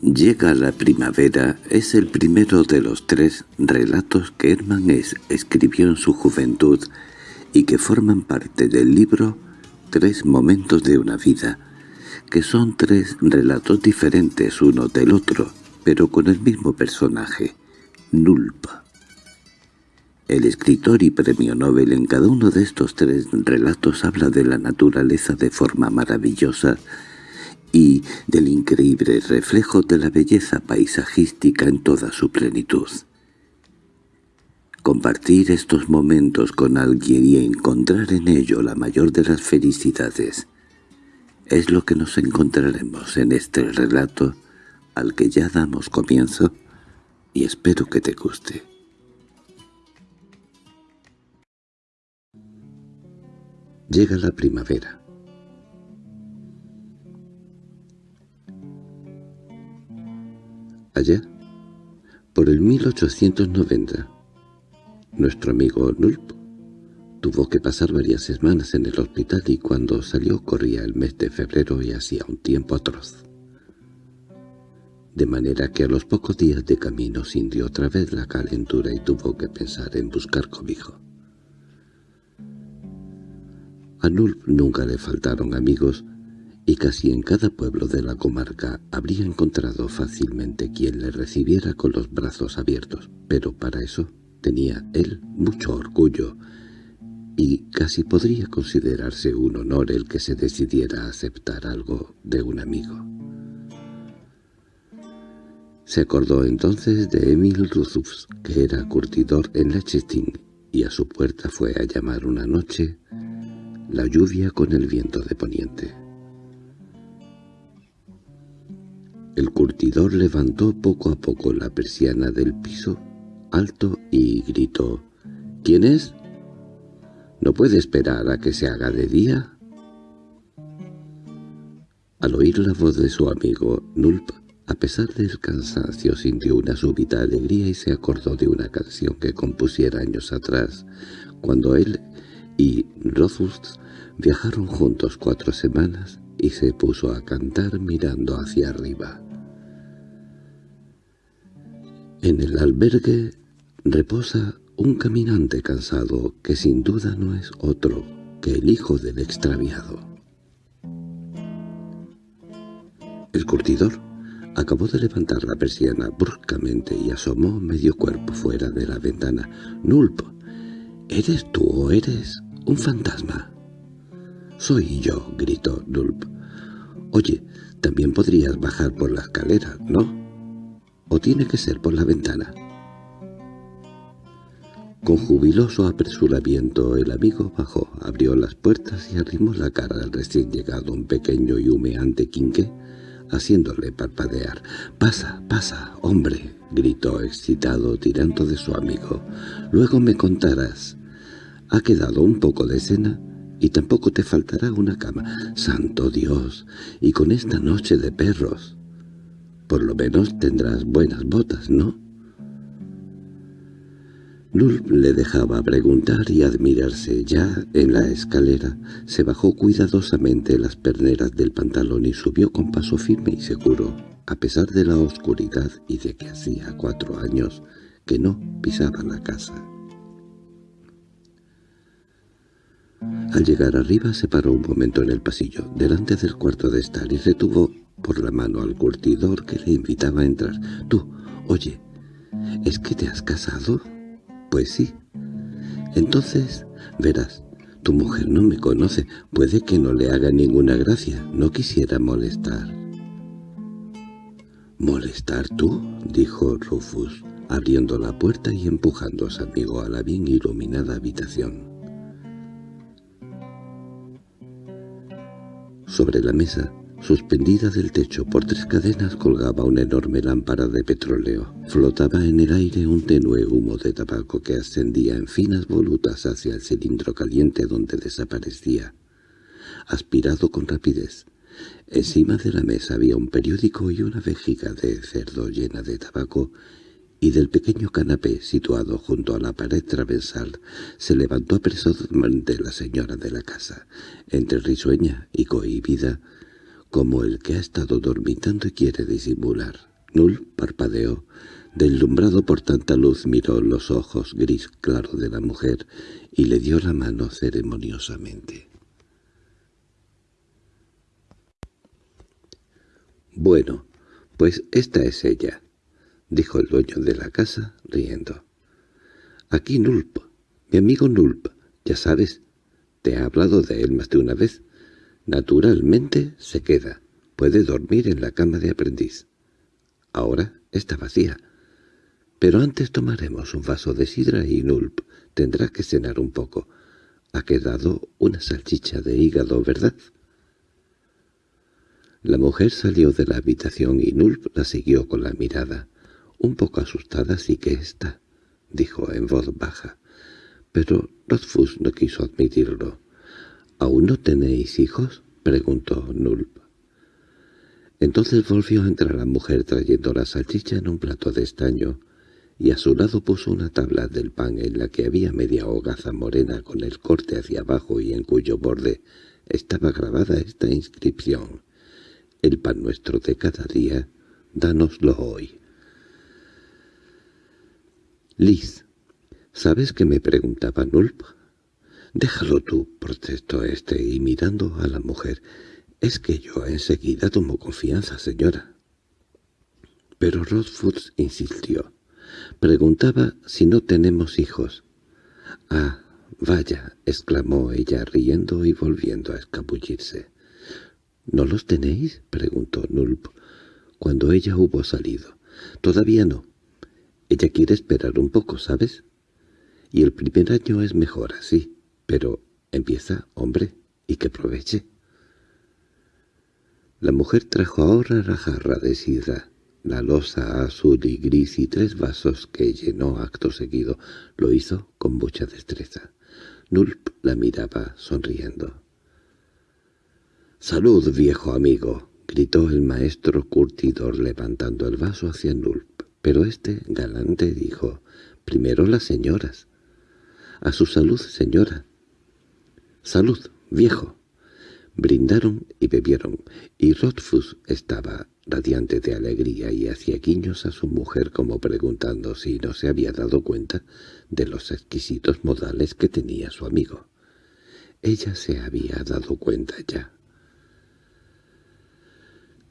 Llega la primavera es el primero de los tres relatos que Hermann es escribió en su juventud y que forman parte del libro Tres momentos de una vida, que son tres relatos diferentes uno del otro, pero con el mismo personaje, Nulp. El escritor y premio Nobel en cada uno de estos tres relatos habla de la naturaleza de forma maravillosa y del increíble reflejo de la belleza paisajística en toda su plenitud. Compartir estos momentos con alguien y encontrar en ello la mayor de las felicidades es lo que nos encontraremos en este relato al que ya damos comienzo y espero que te guste. Llega la primavera. Allá, por el 1890, nuestro amigo Nulp tuvo que pasar varias semanas en el hospital y cuando salió corría el mes de febrero y hacía un tiempo atroz. De manera que a los pocos días de camino sintió otra vez la calentura y tuvo que pensar en buscar cobijo. A Nulp nunca le faltaron amigos y casi en cada pueblo de la comarca habría encontrado fácilmente quien le recibiera con los brazos abiertos, pero para eso tenía él mucho orgullo y casi podría considerarse un honor el que se decidiera a aceptar algo de un amigo. Se acordó entonces de Emil Ruzufs, que era curtidor en Lechesting, y a su puerta fue a llamar una noche la lluvia con el viento de poniente. El curtidor levantó poco a poco la persiana del piso alto y gritó «¿Quién es? ¿No puede esperar a que se haga de día?» Al oír la voz de su amigo, Nulp, a pesar del cansancio, sintió una súbita alegría y se acordó de una canción que compusiera años atrás, cuando él y Rothfuss viajaron juntos cuatro semanas y se puso a cantar mirando hacia arriba. En el albergue reposa un caminante cansado que sin duda no es otro que el hijo del extraviado. El curtidor acabó de levantar la persiana bruscamente y asomó medio cuerpo fuera de la ventana. —¡Nulp! ¿Eres tú o eres un fantasma? —Soy yo —gritó Nulp. —Oye, también podrías bajar por la escalera, ¿no? ¿O tiene que ser por la ventana? Con jubiloso apresuramiento el amigo bajó, abrió las puertas y arrimó la cara al recién llegado un pequeño y humeante quinqué, haciéndole parpadear. «¡Pasa, pasa, hombre!» gritó excitado tirando de su amigo. «Luego me contarás. Ha quedado un poco de cena y tampoco te faltará una cama. ¡Santo Dios! Y con esta noche de perros. Por lo menos tendrás buenas botas, ¿no?» Nulp le dejaba preguntar y admirarse. Ya en la escalera se bajó cuidadosamente las perneras del pantalón y subió con paso firme y seguro, a pesar de la oscuridad y de que hacía cuatro años que no pisaba la casa. Al llegar arriba se paró un momento en el pasillo, delante del cuarto de estar, y retuvo por la mano al curtidor que le invitaba a entrar. «Tú, oye, ¿es que te has casado?» «Pues sí. Entonces, verás, tu mujer no me conoce, puede que no le haga ninguna gracia, no quisiera molestar». «¿Molestar tú?» dijo Rufus, abriendo la puerta y empujando a su amigo a la bien iluminada habitación. Sobre la mesa Suspendida del techo por tres cadenas colgaba una enorme lámpara de petróleo. Flotaba en el aire un tenue humo de tabaco que ascendía en finas volutas hacia el cilindro caliente donde desaparecía, aspirado con rapidez. Encima de la mesa había un periódico y una vejiga de cerdo llena de tabaco, y del pequeño canapé situado junto a la pared transversal se levantó apresuradamente la señora de la casa, entre risueña y cohibida, como el que ha estado dormitando y quiere disimular. Null parpadeó. Deslumbrado por tanta luz miró los ojos gris claro de la mujer y le dio la mano ceremoniosamente. «Bueno, pues esta es ella», dijo el dueño de la casa, riendo. «Aquí Nulp, mi amigo Nulp, ya sabes, te he hablado de él más de una vez. Naturalmente se queda, puede dormir en la cama de aprendiz. Ahora está vacía. Pero antes tomaremos un vaso de sidra y Nulp tendrá que cenar un poco. Ha quedado una salchicha de hígado, ¿verdad?» La mujer salió de la habitación y Nulp la siguió con la mirada. Un poco asustada sí que está, dijo en voz baja. Pero Rothfuss no quiso admitirlo. —¿Aún no tenéis hijos? —preguntó Nulp. Entonces volvió a entrar la mujer trayendo la salchicha en un plato de estaño, y a su lado puso una tabla del pan en la que había media hogaza morena con el corte hacia abajo y en cuyo borde estaba grabada esta inscripción el pan nuestro de cada día, dánoslo hoy. Liz, ¿sabes qué me preguntaba Nulp? Déjalo tú, protestó este, y mirando a la mujer, es que yo enseguida tomo confianza, señora. Pero Rothfuss insistió. Preguntaba si no tenemos hijos. —Ah, vaya —exclamó ella riendo y volviendo a escabullirse. —¿No los tenéis? —preguntó Nulp, cuando ella hubo salido. —Todavía no. Ella quiere esperar un poco, ¿sabes? Y el primer año es mejor así, pero empieza, hombre, y que aproveche. La mujer trajo ahora la jarra de sidra, la losa azul y gris y tres vasos que llenó acto seguido. Lo hizo con mucha destreza. Nulp la miraba sonriendo. —¡Salud, viejo amigo! —gritó el maestro curtidor levantando el vaso hacia Nulp. Pero este galante dijo, —Primero las señoras. —A su salud, señora. —Salud, viejo. Brindaron y bebieron, y Rothfuss estaba radiante de alegría y hacía guiños a su mujer como preguntando si no se había dado cuenta de los exquisitos modales que tenía su amigo. Ella se había dado cuenta ya.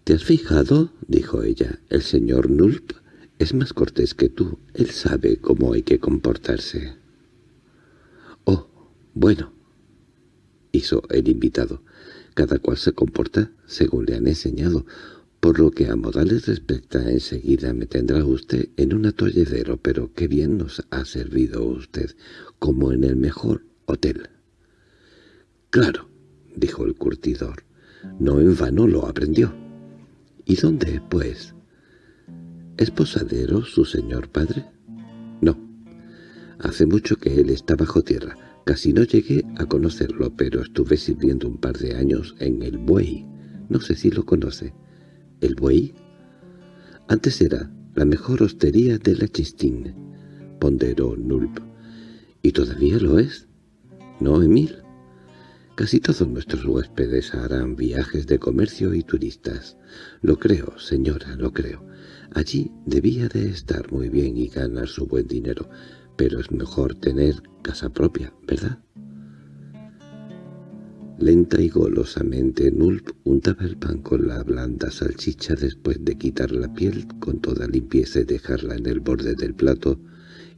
—¿Te has fijado? —dijo ella. El señor Nulp es más cortés que tú. Él sabe cómo hay que comportarse. —Oh, bueno —hizo el invitado—, cada cual se comporta según le han enseñado. Por lo que a modales respecta, enseguida me tendrá usted en un atolledero, pero qué bien nos ha servido usted, como en el mejor hotel. —Claro —dijo el curtidor—, no en vano lo aprendió. —¿Y dónde, pues? ¿Es posadero su señor padre? No. Hace mucho que él está bajo tierra. Casi no llegué a conocerlo, pero estuve sirviendo un par de años en el Buey. No sé si lo conoce. ¿El Buey? Antes era la mejor hostería de la Chistín, ponderó Nulp. ¿Y todavía lo es? ¿No, Emil? Casi todos nuestros huéspedes harán viajes de comercio y turistas. Lo creo, señora, lo creo. Allí debía de estar muy bien y ganar su buen dinero, pero es mejor tener casa propia, ¿verdad? Lenta y golosamente Nulp untaba el pan con la blanda salchicha después de quitar la piel con toda limpieza y dejarla en el borde del plato,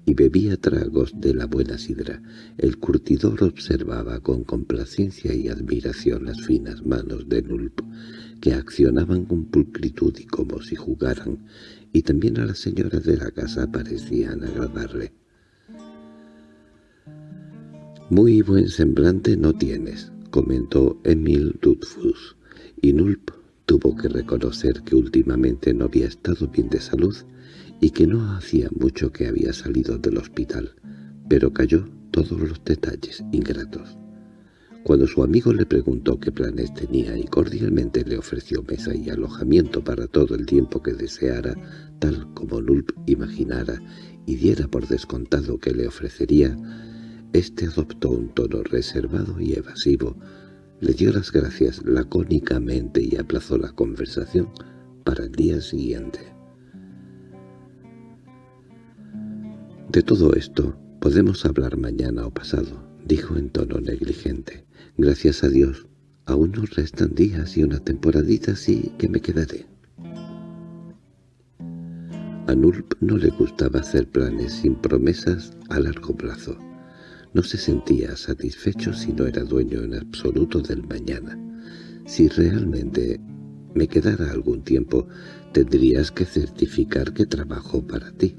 y bebía tragos de la buena sidra. El curtidor observaba con complacencia y admiración las finas manos de Nulp, que accionaban con pulcritud y como si jugaran, y también a las señoras de la casa parecían agradarle. «Muy buen semblante no tienes», comentó Emil Dudfus, y Nulp tuvo que reconocer que últimamente no había estado bien de salud y que no hacía mucho que había salido del hospital, pero cayó todos los detalles ingratos. Cuando su amigo le preguntó qué planes tenía y cordialmente le ofreció mesa y alojamiento para todo el tiempo que deseara, tal como Nulp imaginara y diera por descontado que le ofrecería, éste adoptó un tono reservado y evasivo, Le dio las gracias lacónicamente y aplazó la conversación para el día siguiente. De todo esto podemos hablar mañana o pasado, dijo en tono negligente. Gracias a Dios, aún nos restan días y una temporadita así que me quedaré. A Nulp no le gustaba hacer planes sin promesas a largo plazo. No se sentía satisfecho si no era dueño en absoluto del mañana. Si realmente me quedara algún tiempo, tendrías que certificar que trabajo para ti.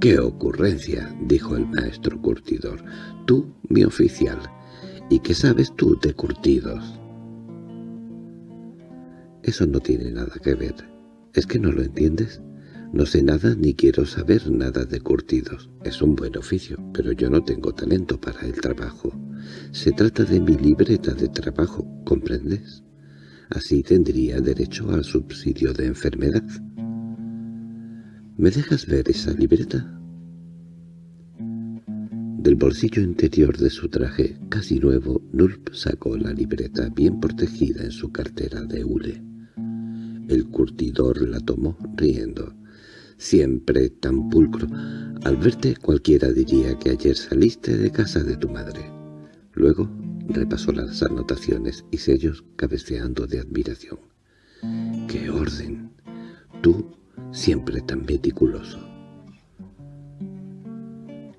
—¡Qué ocurrencia! —dijo el maestro curtidor. —Tú, mi oficial. ¿Y qué sabes tú de curtidos? Eso no tiene nada que ver. ¿Es que no lo entiendes? No sé nada ni quiero saber nada de curtidos. Es un buen oficio, pero yo no tengo talento para el trabajo. Se trata de mi libreta de trabajo, ¿comprendes? Así tendría derecho al subsidio de enfermedad. ¿Me dejas ver esa libreta? Del bolsillo interior de su traje, casi nuevo, Nulp sacó la libreta bien protegida en su cartera de hule. El curtidor la tomó, riendo siempre tan pulcro. Al verte cualquiera diría que ayer saliste de casa de tu madre. Luego repasó las anotaciones y sellos cabeceando de admiración. ¡Qué orden! Tú siempre tan meticuloso.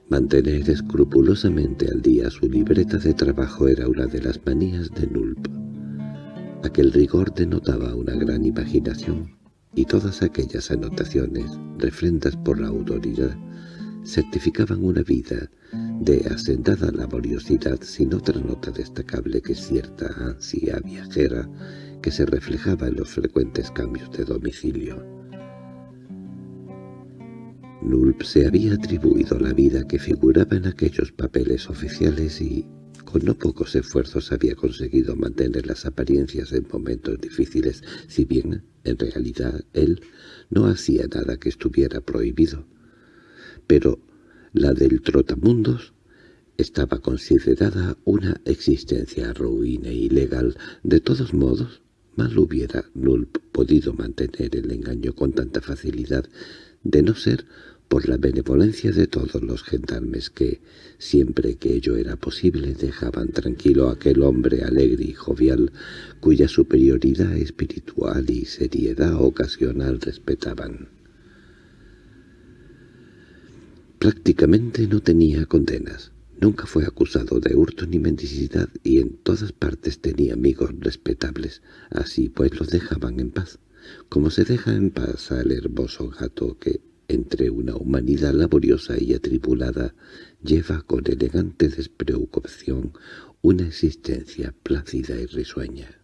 Mantener escrupulosamente al día su libreta de trabajo era una de las manías de Nulp. Aquel rigor denotaba una gran imaginación, y todas aquellas anotaciones, refrendas por la autoridad, certificaban una vida de asentada laboriosidad sin otra nota destacable que cierta ansia viajera que se reflejaba en los frecuentes cambios de domicilio. Nulp se había atribuido la vida que figuraba en aquellos papeles oficiales y, con no pocos esfuerzos había conseguido mantener las apariencias en momentos difíciles, si bien, en realidad, él no hacía nada que estuviera prohibido. Pero la del trotamundos estaba considerada una existencia ruina e ilegal. De todos modos, mal hubiera Nulp podido mantener el engaño con tanta facilidad, de no ser por la benevolencia de todos los gendarmes que, siempre que ello era posible, dejaban tranquilo a aquel hombre alegre y jovial, cuya superioridad espiritual y seriedad ocasional respetaban. Prácticamente no tenía condenas. Nunca fue acusado de hurto ni mendicidad y en todas partes tenía amigos respetables. Así pues lo dejaban en paz, como se deja en paz al hermoso gato que entre una humanidad laboriosa y atribulada, lleva con elegante despreocupación una existencia plácida y risueña.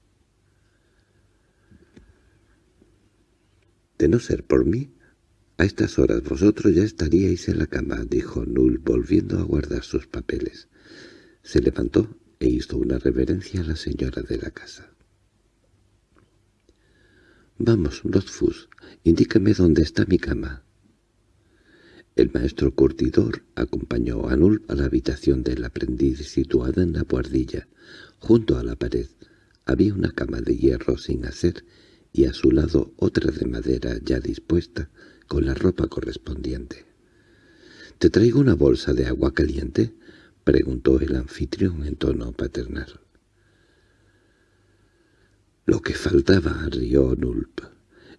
«De no ser por mí, a estas horas vosotros ya estaríais en la cama», dijo Null volviendo a guardar sus papeles. Se levantó e hizo una reverencia a la señora de la casa. «Vamos, Rothfuss, indícame dónde está mi cama». El maestro curtidor acompañó a Nulp a la habitación del aprendiz situada en la buhardilla. Junto a la pared había una cama de hierro sin hacer y a su lado otra de madera ya dispuesta con la ropa correspondiente. —¿Te traigo una bolsa de agua caliente? —preguntó el anfitrión en tono paternal. —Lo que faltaba —rió Nulp.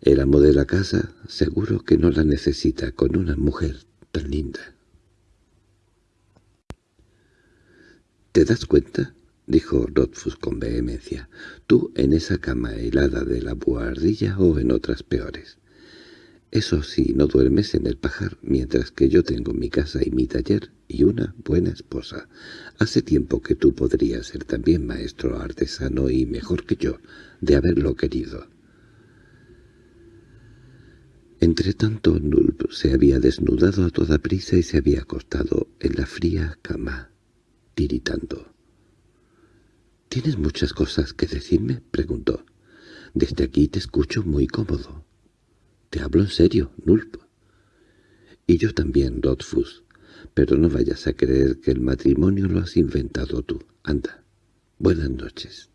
El amo de la casa seguro que no la necesita con una mujer tan linda. —¿Te das cuenta? —dijo Rothfuss con vehemencia. —Tú en esa cama helada de la buhardilla o en otras peores. Eso sí, no duermes en el pajar, mientras que yo tengo mi casa y mi taller y una buena esposa. Hace tiempo que tú podrías ser también maestro artesano y mejor que yo, de haberlo querido. Entretanto Nulp se había desnudado a toda prisa y se había acostado en la fría cama, tiritando. —¿Tienes muchas cosas que decirme? —preguntó. —Desde aquí te escucho muy cómodo. —Te hablo en serio, Nulp. —Y yo también, Rodfus. Pero no vayas a creer que el matrimonio lo has inventado tú. Anda. Buenas noches.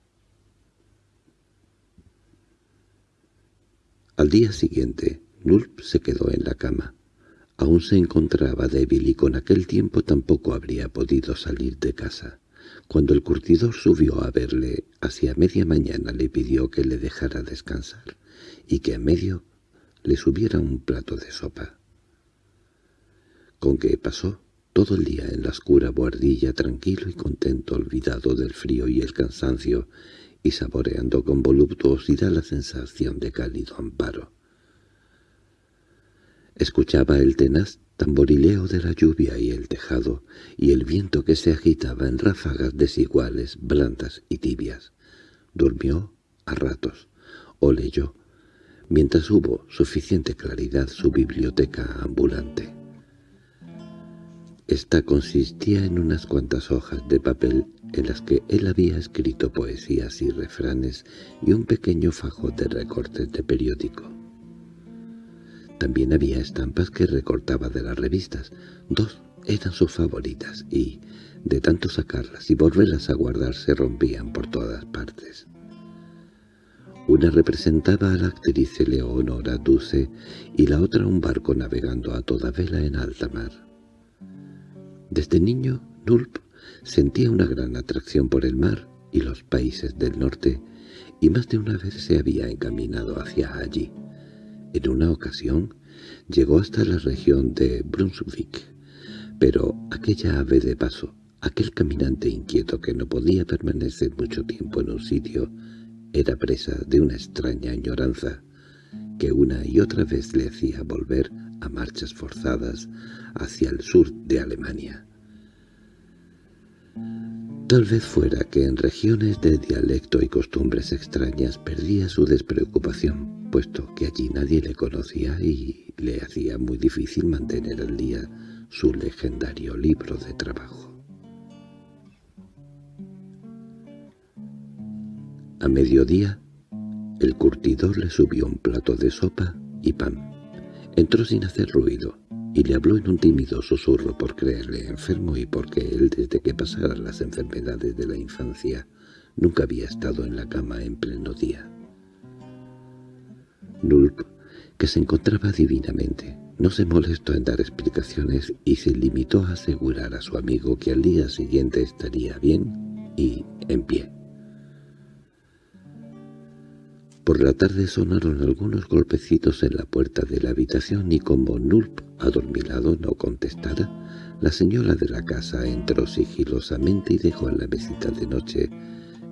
Al día siguiente, Nulp se quedó en la cama. Aún se encontraba débil y con aquel tiempo tampoco habría podido salir de casa. Cuando el curtidor subió a verle, hacia media mañana le pidió que le dejara descansar y que en medio le subiera un plato de sopa. Con que pasó todo el día en la oscura buhardilla tranquilo y contento olvidado del frío y el cansancio y saboreando con voluptuosidad la sensación de cálido amparo. Escuchaba el tenaz tamborileo de la lluvia y el tejado, y el viento que se agitaba en ráfagas desiguales, blandas y tibias. Durmió a ratos, o leyó, mientras hubo suficiente claridad su biblioteca ambulante. Esta consistía en unas cuantas hojas de papel en las que él había escrito poesías y refranes y un pequeño fajo de recortes de periódico. También había estampas que recortaba de las revistas. Dos eran sus favoritas y, de tanto sacarlas y volverlas a guardar, se rompían por todas partes. Una representaba a la actriz Eleonora Duse y la otra un barco navegando a toda vela en alta mar. Desde niño, Nulp sentía una gran atracción por el mar y los países del norte, y más de una vez se había encaminado hacia allí. En una ocasión llegó hasta la región de Brunswick, pero aquella ave de paso, aquel caminante inquieto que no podía permanecer mucho tiempo en un sitio, era presa de una extraña añoranza que una y otra vez le hacía volver a marchas forzadas hacia el sur de Alemania. Tal vez fuera que en regiones de dialecto y costumbres extrañas perdía su despreocupación, puesto que allí nadie le conocía y le hacía muy difícil mantener al día su legendario libro de trabajo. A mediodía, el curtidor le subió un plato de sopa y pan. Entró sin hacer ruido y le habló en un tímido susurro por creerle enfermo y porque él desde que pasaran las enfermedades de la infancia nunca había estado en la cama en pleno día. Nulp, que se encontraba divinamente, no se molestó en dar explicaciones y se limitó a asegurar a su amigo que al día siguiente estaría bien y en pie. Por la tarde sonaron algunos golpecitos en la puerta de la habitación y como Nulp, adormilado, no contestara, la señora de la casa entró sigilosamente y dejó en la mesita de noche,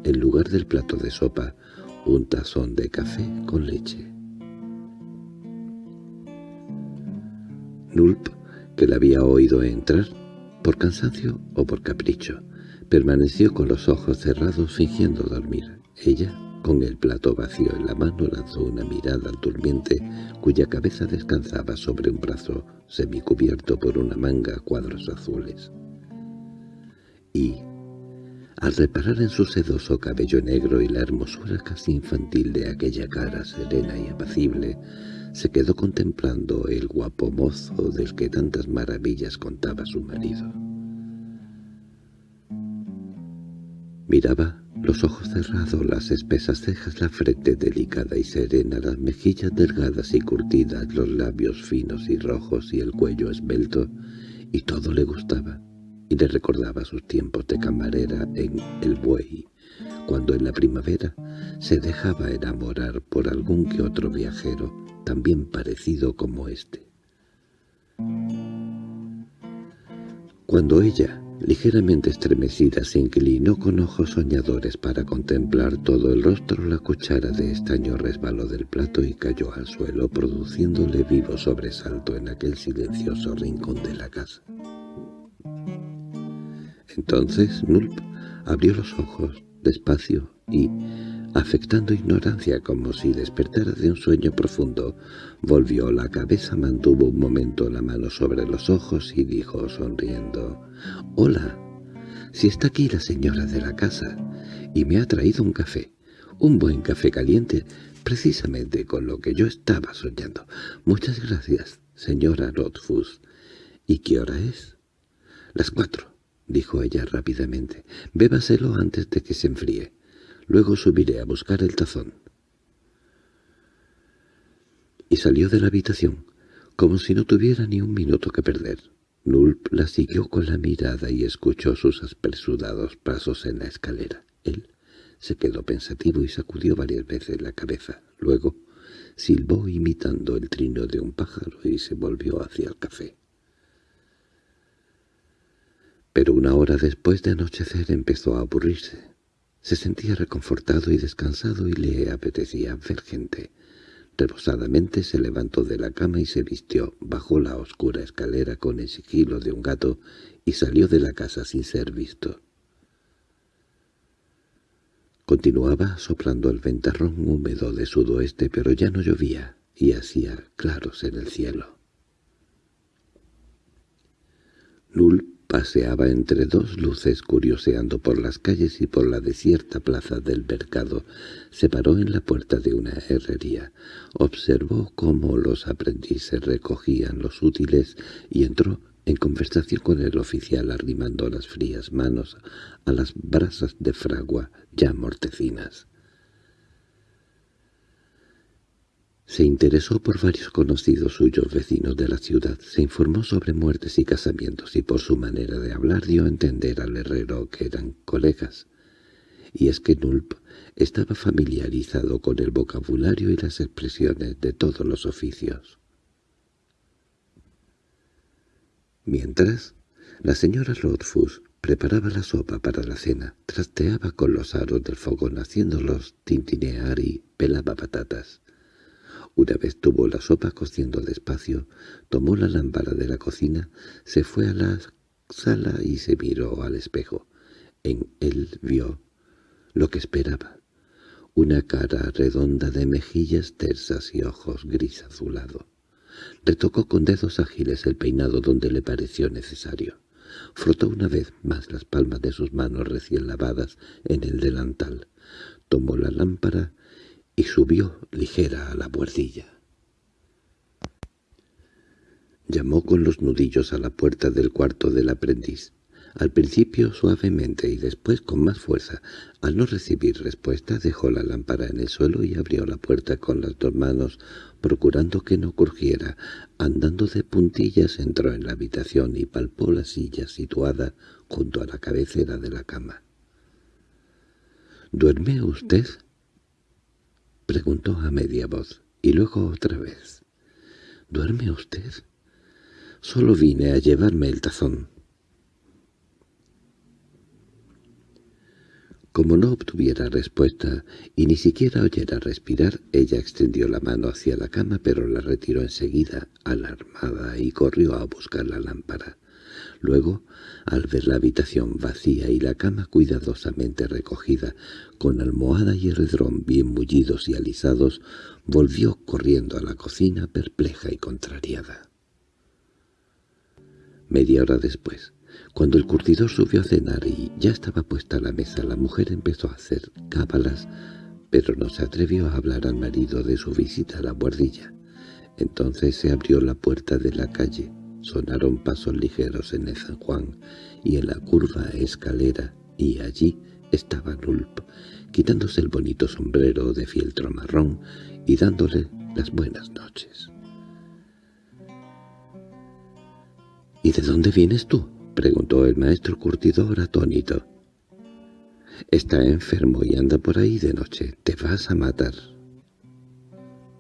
en lugar del plato de sopa, un tazón de café con leche. Nulp, que la había oído entrar, por cansancio o por capricho, permaneció con los ojos cerrados fingiendo dormir. Ella con el plato vacío en la mano lanzó una mirada al durmiente, cuya cabeza descansaba sobre un brazo semicubierto por una manga a cuadros azules. Y, al reparar en su sedoso cabello negro y la hermosura casi infantil de aquella cara serena y apacible, se quedó contemplando el guapo mozo del que tantas maravillas contaba su marido. Miraba los ojos cerrados, las espesas cejas, la frente delicada y serena, las mejillas delgadas y curtidas, los labios finos y rojos y el cuello esbelto, y todo le gustaba, y le recordaba sus tiempos de camarera en El Buey, cuando en la primavera se dejaba enamorar por algún que otro viajero, también parecido como este. Cuando ella Ligeramente estremecida se inclinó con ojos soñadores para contemplar todo el rostro. La cuchara de estaño resbaló del plato y cayó al suelo, produciéndole vivo sobresalto en aquel silencioso rincón de la casa. Entonces Nulp abrió los ojos despacio y, afectando ignorancia como si despertara de un sueño profundo, volvió la cabeza, mantuvo un momento la mano sobre los ojos y dijo sonriendo, «Hola, si está aquí la señora de la casa, y me ha traído un café, un buen café caliente, precisamente con lo que yo estaba soñando. Muchas gracias, señora Rothfuss. ¿Y qué hora es?» «Las cuatro», dijo ella rápidamente. «Bébaselo antes de que se enfríe». Luego subiré a buscar el tazón. y salió de la habitación, como si no tuviera ni un minuto que perder. Nulp la siguió con la mirada y escuchó sus apresurados pasos en la escalera. Él se quedó pensativo y sacudió varias veces la cabeza. Luego silbó imitando el trino de un pájaro y se volvió hacia el café. Pero una hora después de anochecer empezó a aburrirse. Se sentía reconfortado y descansado y le apetecía ver gente. Reposadamente se levantó de la cama y se vistió, bajó la oscura escalera con el sigilo de un gato y salió de la casa sin ser visto. Continuaba soplando el ventarrón húmedo de sudoeste, pero ya no llovía y hacía claros en el cielo. Nul paseaba entre dos luces curioseando por las calles y por la desierta plaza del mercado. Se paró en la puerta de una herrería, observó cómo los aprendices recogían los útiles y entró en conversación con el oficial arrimando las frías manos a las brasas de fragua ya mortecinas. Se interesó por varios conocidos suyos vecinos de la ciudad, se informó sobre muertes y casamientos y por su manera de hablar dio a entender al herrero que eran colegas. Y es que Nulp estaba familiarizado con el vocabulario y las expresiones de todos los oficios. Mientras, la señora Rothfuss preparaba la sopa para la cena, trasteaba con los aros del fogón haciéndolos tintinear y pelaba patatas. Una vez tuvo la sopa cociendo despacio, tomó la lámpara de la cocina, se fue a la sala y se miró al espejo. En él vio lo que esperaba, una cara redonda de mejillas tersas y ojos gris azulado. Retocó con dedos ágiles el peinado donde le pareció necesario. Frotó una vez más las palmas de sus manos recién lavadas en el delantal. Tomó la lámpara y subió ligera a la buhardilla. Llamó con los nudillos a la puerta del cuarto del aprendiz, al principio suavemente y después con más fuerza. Al no recibir respuesta dejó la lámpara en el suelo y abrió la puerta con las dos manos, procurando que no crujiera. Andando de puntillas entró en la habitación y palpó la silla situada junto a la cabecera de la cama. —¿Duerme usted? —preguntó a media voz, y luego otra vez. —¿Duerme usted? Solo vine a llevarme el tazón. Como no obtuviera respuesta y ni siquiera oyera respirar, ella extendió la mano hacia la cama pero la retiró enseguida, alarmada, y corrió a buscar la lámpara. Luego, al ver la habitación vacía y la cama cuidadosamente recogida, con almohada y redrón bien mullidos y alisados, volvió corriendo a la cocina perpleja y contrariada. Media hora después, cuando el curtidor subió a cenar y ya estaba puesta la mesa, la mujer empezó a hacer cábalas, pero no se atrevió a hablar al marido de su visita a la guardilla. Entonces se abrió la puerta de la calle, sonaron pasos ligeros en el San Juan y en la curva escalera, y allí estaba Nulp, quitándose el bonito sombrero de fieltro marrón y dándole las buenas noches. —¿Y de dónde vienes tú? —preguntó el maestro curtidor atónito. —Está enfermo y anda por ahí de noche. Te vas a matar.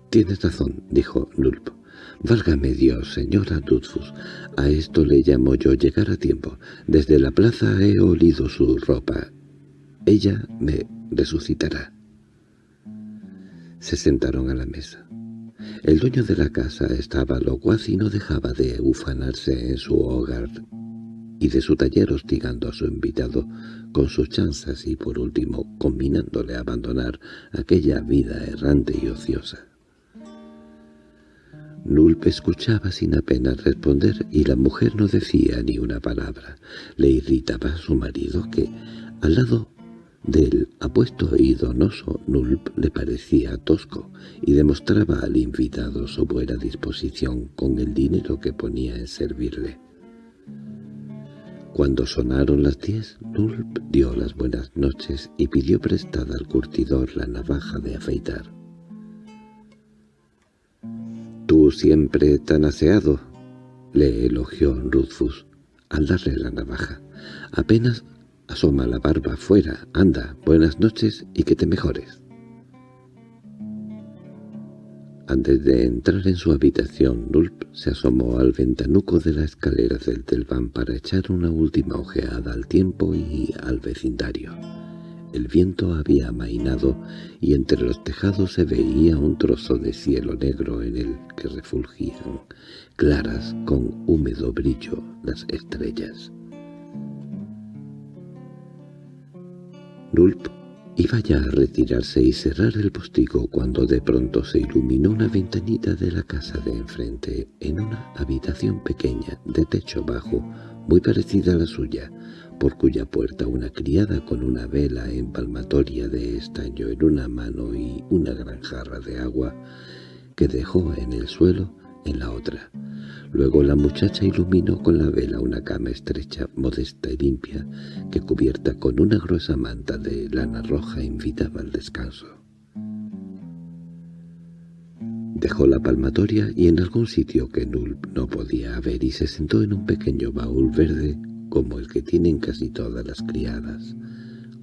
—Tienes razón —dijo Nulp. —Válgame Dios, señora Dudfus. A esto le llamo yo llegar a tiempo. Desde la plaza he olido su ropa. Ella me resucitará. Se sentaron a la mesa. El dueño de la casa estaba locuaz y no dejaba de ufanarse en su hogar y de su taller hostigando a su invitado con sus chanzas y por último combinándole a abandonar aquella vida errante y ociosa. Nulp escuchaba sin apenas responder y la mujer no decía ni una palabra. Le irritaba a su marido que, al lado del apuesto y donoso Nulp le parecía tosco y demostraba al invitado su buena disposición con el dinero que ponía en servirle. Cuando sonaron las diez, Nulp dio las buenas noches y pidió prestada al curtidor la navaja de afeitar. Siempre tan aseado, le elogió Rufus al darle la navaja. Apenas asoma la barba fuera. Anda, buenas noches y que te mejores. Antes de entrar en su habitación, Nulp se asomó al ventanuco de la escalera del telván para echar una última ojeada al tiempo y al vecindario. El viento había amainado y entre los tejados se veía un trozo de cielo negro en el que refulgían, claras con húmedo brillo, las estrellas. Nulp Iba ya a retirarse y cerrar el postigo cuando de pronto se iluminó una ventanita de la casa de enfrente en una habitación pequeña de techo bajo, muy parecida a la suya, por cuya puerta una criada con una vela empalmatoria de estaño en una mano y una gran jarra de agua que dejó en el suelo en la otra. Luego la muchacha iluminó con la vela una cama estrecha, modesta y limpia, que cubierta con una gruesa manta de lana roja invitaba al descanso. Dejó la palmatoria y en algún sitio que Nulp no podía ver y se sentó en un pequeño baúl verde como el que tienen casi todas las criadas,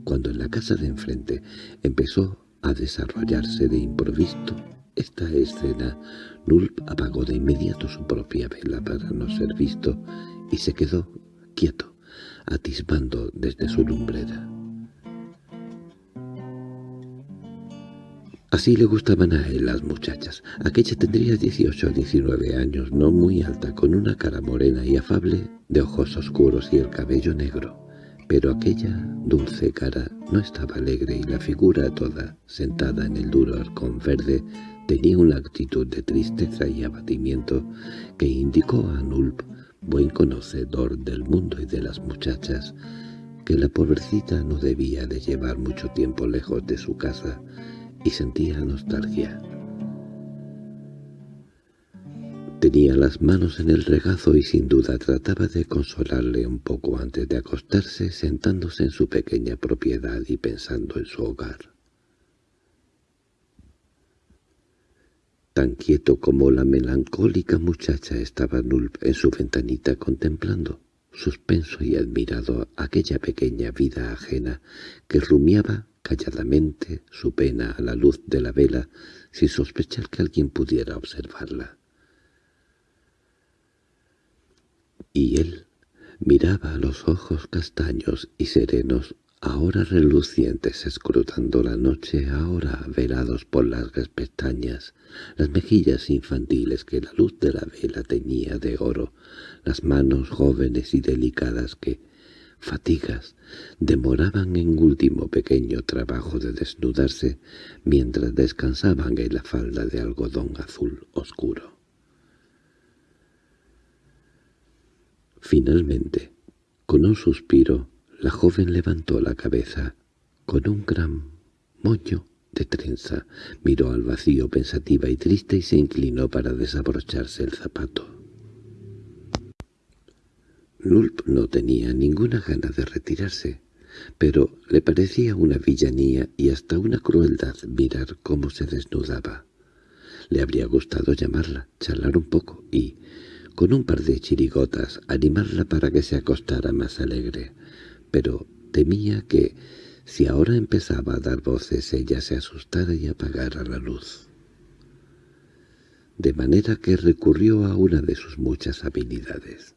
cuando en la casa de enfrente empezó a desarrollarse de improviso esta escena Nulp apagó de inmediato su propia vela para no ser visto y se quedó quieto, atisbando desde su lumbrera. Así le gustaban a él las muchachas. Aquella tendría 18 o 19 años, no muy alta, con una cara morena y afable, de ojos oscuros y el cabello negro. Pero aquella dulce cara no estaba alegre y la figura toda, sentada en el duro arcón verde, Tenía una actitud de tristeza y abatimiento que indicó a Nulp, buen conocedor del mundo y de las muchachas, que la pobrecita no debía de llevar mucho tiempo lejos de su casa y sentía nostalgia. Tenía las manos en el regazo y sin duda trataba de consolarle un poco antes de acostarse sentándose en su pequeña propiedad y pensando en su hogar. Tan quieto como la melancólica muchacha estaba Nulp en su ventanita contemplando, suspenso y admirado, aquella pequeña vida ajena que rumiaba calladamente su pena a la luz de la vela sin sospechar que alguien pudiera observarla. Y él miraba los ojos castaños y serenos ahora relucientes escrutando la noche, ahora velados por largas pestañas, las mejillas infantiles que la luz de la vela teñía de oro, las manos jóvenes y delicadas que, fatigas, demoraban en último pequeño trabajo de desnudarse mientras descansaban en la falda de algodón azul oscuro. Finalmente, con un suspiro, la joven levantó la cabeza con un gran moño de trenza, miró al vacío pensativa y triste y se inclinó para desabrocharse el zapato. Nulp no tenía ninguna gana de retirarse, pero le parecía una villanía y hasta una crueldad mirar cómo se desnudaba. Le habría gustado llamarla, charlar un poco y, con un par de chirigotas, animarla para que se acostara más alegre pero temía que, si ahora empezaba a dar voces, ella se asustara y apagara la luz. De manera que recurrió a una de sus muchas habilidades.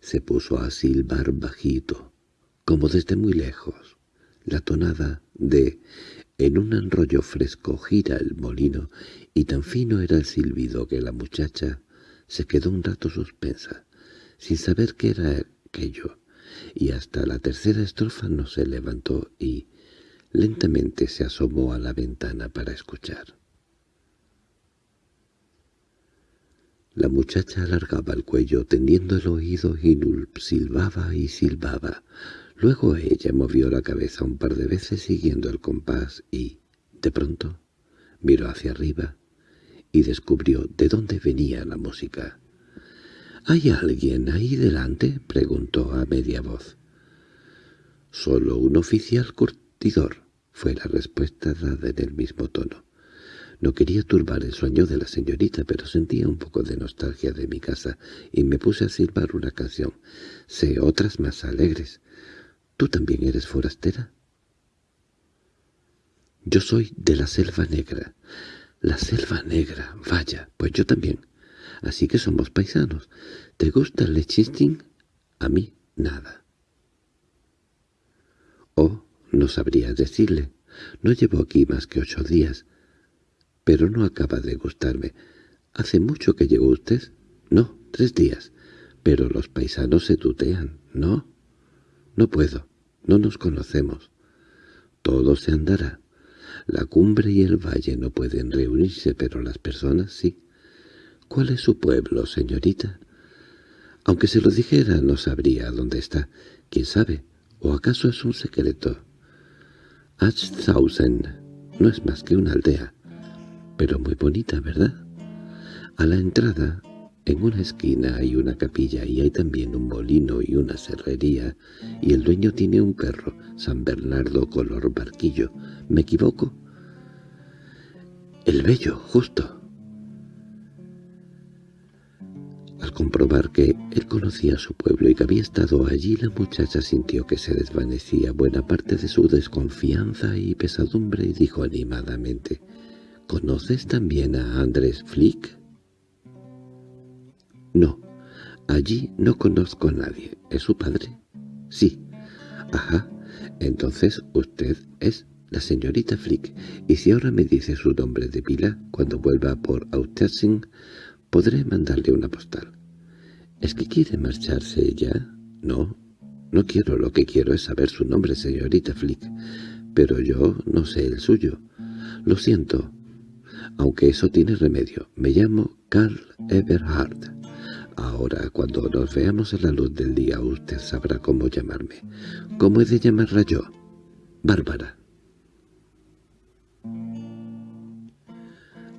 Se puso a silbar bajito, como desde muy lejos, la tonada de «en un enrollo fresco gira el molino» y tan fino era el silbido que la muchacha se quedó un rato suspensa, sin saber qué era aquello, y hasta la tercera estrofa no se levantó y lentamente se asomó a la ventana para escuchar. La muchacha alargaba el cuello tendiendo el oído y Nulp silbaba y silbaba. Luego ella movió la cabeza un par de veces siguiendo el compás y, de pronto, miró hacia arriba y descubrió de dónde venía la música. —¿Hay alguien ahí delante? —preguntó a media voz. —Solo un oficial curtidor —fue la respuesta dada en el mismo tono. No quería turbar el sueño de la señorita, pero sentía un poco de nostalgia de mi casa y me puse a silbar una canción. Sé otras más alegres. ¿Tú también eres forastera? Yo soy de la selva negra. La selva negra, vaya, pues yo también. Así que somos paisanos. ¿Te gusta el lechisting? A mí, nada. Oh, no sabría decirle. No llevo aquí más que ocho días pero no acaba de gustarme. ¿Hace mucho que llegó usted? No, tres días. Pero los paisanos se tutean, ¿no? No puedo, no nos conocemos. Todo se andará. La cumbre y el valle no pueden reunirse, pero las personas sí. ¿Cuál es su pueblo, señorita? Aunque se lo dijera, no sabría dónde está. ¿Quién sabe? ¿O acaso es un secreto? Achthausen no es más que una aldea pero muy bonita, ¿verdad? A la entrada, en una esquina hay una capilla y hay también un molino y una serrería, y el dueño tiene un perro, San Bernardo color barquillo. ¿Me equivoco? El bello, justo. Al comprobar que él conocía su pueblo y que había estado allí, la muchacha sintió que se desvanecía buena parte de su desconfianza y pesadumbre y dijo animadamente, ¿Conoces también a Andrés Flick? No, allí no conozco a nadie. ¿Es su padre? Sí. Ajá, entonces usted es la señorita Flick, y si ahora me dice su nombre de pila, cuando vuelva por Autersing, podré mandarle una postal. ¿Es que quiere marcharse ya? No, no quiero, lo que quiero es saber su nombre, señorita Flick, pero yo no sé el suyo. Lo siento, aunque eso tiene remedio. Me llamo Carl Eberhard. Ahora, cuando nos veamos a la luz del día, usted sabrá cómo llamarme. ¿Cómo he de llamarla yo? Bárbara.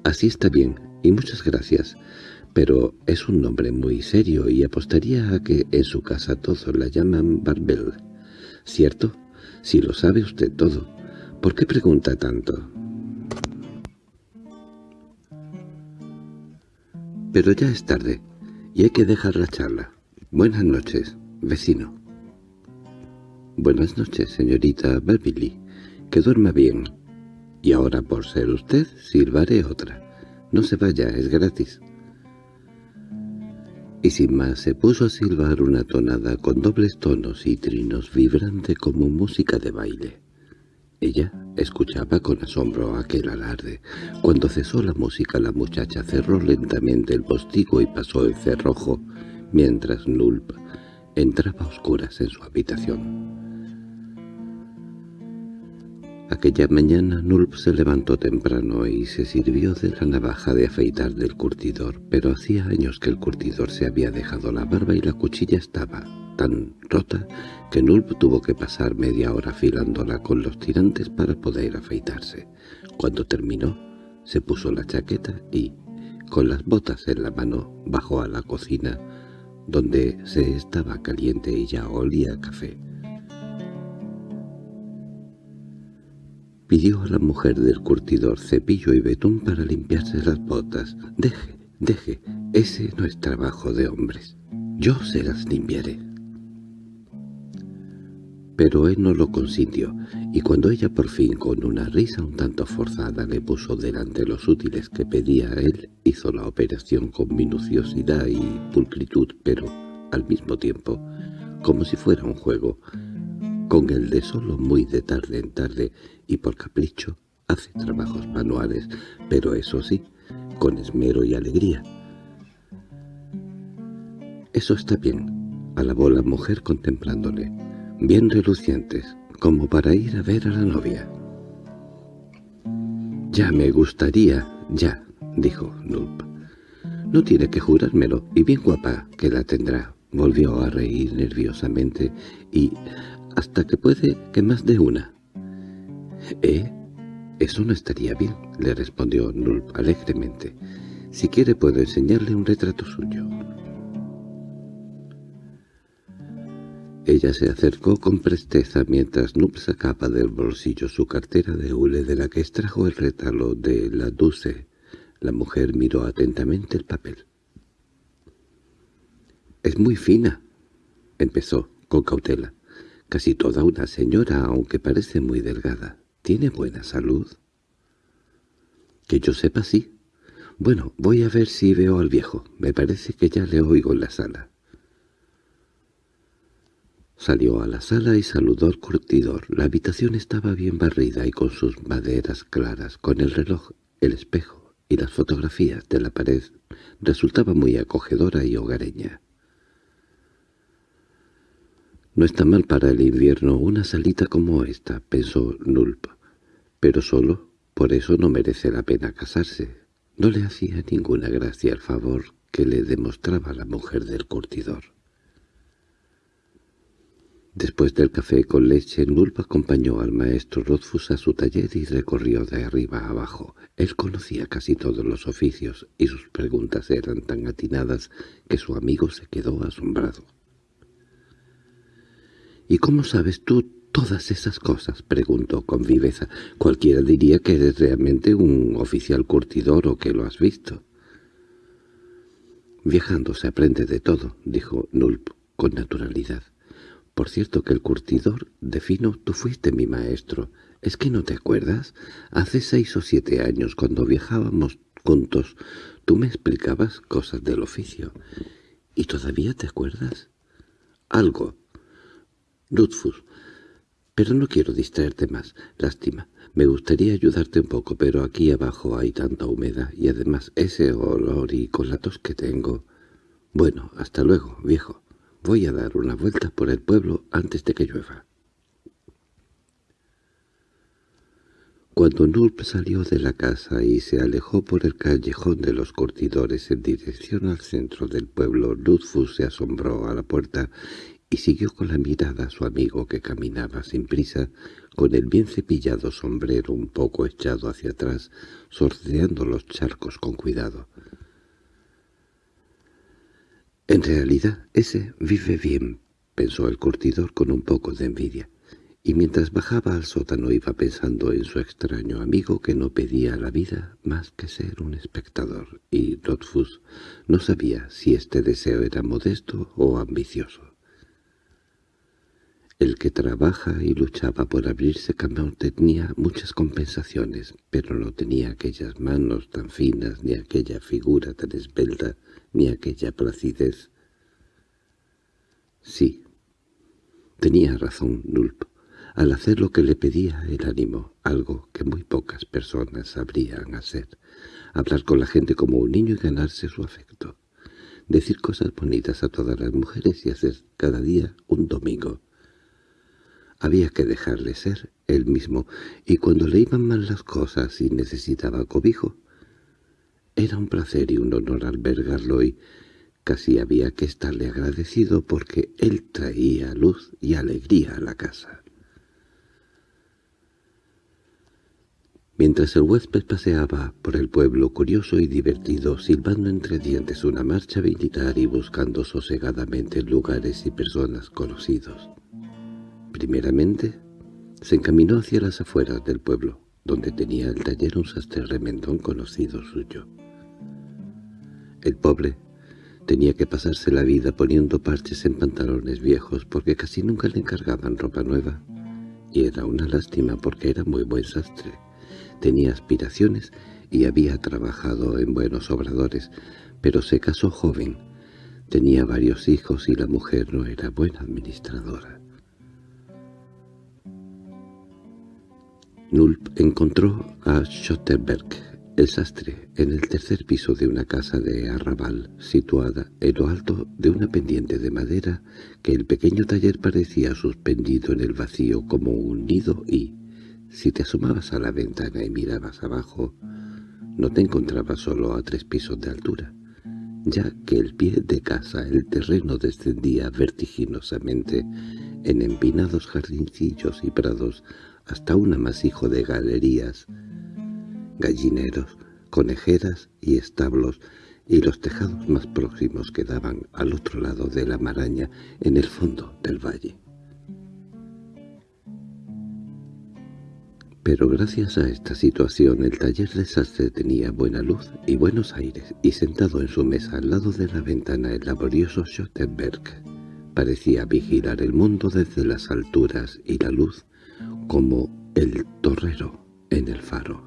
Así está bien, y muchas gracias. Pero es un nombre muy serio y apostaría a que en su casa todos la llaman Barbel. ¿Cierto? Si lo sabe usted todo. ¿Por qué pregunta tanto? Pero ya es tarde, y hay que dejar la charla. Buenas noches, vecino. Buenas noches, señorita Beverly. Que duerma bien. Y ahora, por ser usted, silbaré otra. No se vaya, es gratis. Y sin más se puso a silbar una tonada con dobles tonos y trinos vibrante como música de baile. Ella escuchaba con asombro aquel alarde. Cuando cesó la música la muchacha cerró lentamente el postigo y pasó el cerrojo, mientras Nulp entraba a oscuras en su habitación. Aquella mañana Nulp se levantó temprano y se sirvió de la navaja de afeitar del curtidor, pero hacía años que el curtidor se había dejado la barba y la cuchilla estaba tan rota que Nulp tuvo que pasar media hora afilándola con los tirantes para poder afeitarse. Cuando terminó, se puso la chaqueta y, con las botas en la mano, bajó a la cocina, donde se estaba caliente y ya olía café. Pidió a la mujer del curtidor cepillo y betún para limpiarse las botas. «Deje, deje, ese no es trabajo de hombres. Yo se las limpiaré» pero él no lo consintió, y cuando ella por fin, con una risa un tanto forzada, le puso delante los útiles que pedía él, hizo la operación con minuciosidad y pulcritud, pero, al mismo tiempo, como si fuera un juego, con el de solo muy de tarde en tarde, y por capricho, hace trabajos manuales, pero eso sí, con esmero y alegría. «Eso está bien», alabó la mujer contemplándole bien relucientes, como para ir a ver a la novia. «Ya me gustaría, ya», dijo Nulp. «No tiene que jurármelo, y bien guapa que la tendrá». Volvió a reír nerviosamente y hasta que puede que más de una. «¿Eh? Eso no estaría bien», le respondió Nulp alegremente. «Si quiere puedo enseñarle un retrato suyo». Ella se acercó con presteza mientras Noob sacaba del bolsillo su cartera de hule de la que extrajo el retalo de la Duce. La mujer miró atentamente el papel. «Es muy fina», empezó, con cautela. «Casi toda una señora, aunque parece muy delgada. ¿Tiene buena salud?» «Que yo sepa, sí. Bueno, voy a ver si veo al viejo. Me parece que ya le oigo en la sala». Salió a la sala y saludó al curtidor. La habitación estaba bien barrida y con sus maderas claras, con el reloj, el espejo y las fotografías de la pared, resultaba muy acogedora y hogareña. No está mal para el invierno una salita como esta, pensó Nulp, pero solo por eso no merece la pena casarse. No le hacía ninguna gracia el favor que le demostraba la mujer del curtidor. Después del café con leche, Nulp acompañó al maestro Rothfuss a su taller y recorrió de arriba a abajo. Él conocía casi todos los oficios, y sus preguntas eran tan atinadas que su amigo se quedó asombrado. —¿Y cómo sabes tú todas esas cosas? —preguntó con viveza. Cualquiera diría que eres realmente un oficial curtidor o que lo has visto. —Viajando se aprende de todo —dijo Nulp con naturalidad. Por cierto que el curtidor de fino tú fuiste mi maestro. ¿Es que no te acuerdas? Hace seis o siete años, cuando viajábamos juntos, tú me explicabas cosas del oficio. ¿Y todavía te acuerdas? Algo. Lutfus. Pero no quiero distraerte más. Lástima. Me gustaría ayudarte un poco, pero aquí abajo hay tanta humedad y además ese olor y colatos que tengo. Bueno, hasta luego, viejo. Voy a dar una vuelta por el pueblo antes de que llueva. Cuando Nulp salió de la casa y se alejó por el callejón de los curtidores en dirección al centro del pueblo, Luzfus se asombró a la puerta y siguió con la mirada a su amigo que caminaba sin prisa, con el bien cepillado sombrero un poco echado hacia atrás, sorteando los charcos con cuidado. En realidad, ese vive bien, pensó el curtidor con un poco de envidia, y mientras bajaba al sótano iba pensando en su extraño amigo que no pedía la vida más que ser un espectador, y Rothfuss no sabía si este deseo era modesto o ambicioso. El que trabaja y luchaba por abrirse camino tenía muchas compensaciones, pero no tenía aquellas manos tan finas ni aquella figura tan esbelta ni aquella placidez. Sí, tenía razón Nulp, al hacer lo que le pedía el ánimo, algo que muy pocas personas sabrían hacer, hablar con la gente como un niño y ganarse su afecto, decir cosas bonitas a todas las mujeres y hacer cada día un domingo. Había que dejarle ser él mismo, y cuando le iban mal las cosas y necesitaba cobijo, era un placer y un honor albergarlo y casi había que estarle agradecido porque él traía luz y alegría a la casa. Mientras el huésped paseaba por el pueblo curioso y divertido, silbando entre dientes una marcha militar y buscando sosegadamente lugares y personas conocidos. Primeramente, se encaminó hacia las afueras del pueblo, donde tenía el taller un sastre remendón conocido suyo. El pobre tenía que pasarse la vida poniendo parches en pantalones viejos porque casi nunca le encargaban ropa nueva. Y era una lástima porque era muy buen sastre. Tenía aspiraciones y había trabajado en buenos obradores, pero se casó joven. Tenía varios hijos y la mujer no era buena administradora. Nulp encontró a Schotterberg el sastre, en el tercer piso de una casa de arrabal, situada en lo alto de una pendiente de madera, que el pequeño taller parecía suspendido en el vacío como un nido y, si te asomabas a la ventana y mirabas abajo, no te encontrabas solo a tres pisos de altura, ya que el pie de casa el terreno descendía vertiginosamente en empinados jardincillos y prados hasta un amasijo de galerías gallineros, conejeras y establos y los tejados más próximos quedaban al otro lado de la maraña, en el fondo del valle. Pero gracias a esta situación el taller de sastre tenía buena luz y buenos aires, y sentado en su mesa al lado de la ventana el laborioso Schottenberg parecía vigilar el mundo desde las alturas y la luz como el torrero en el faro.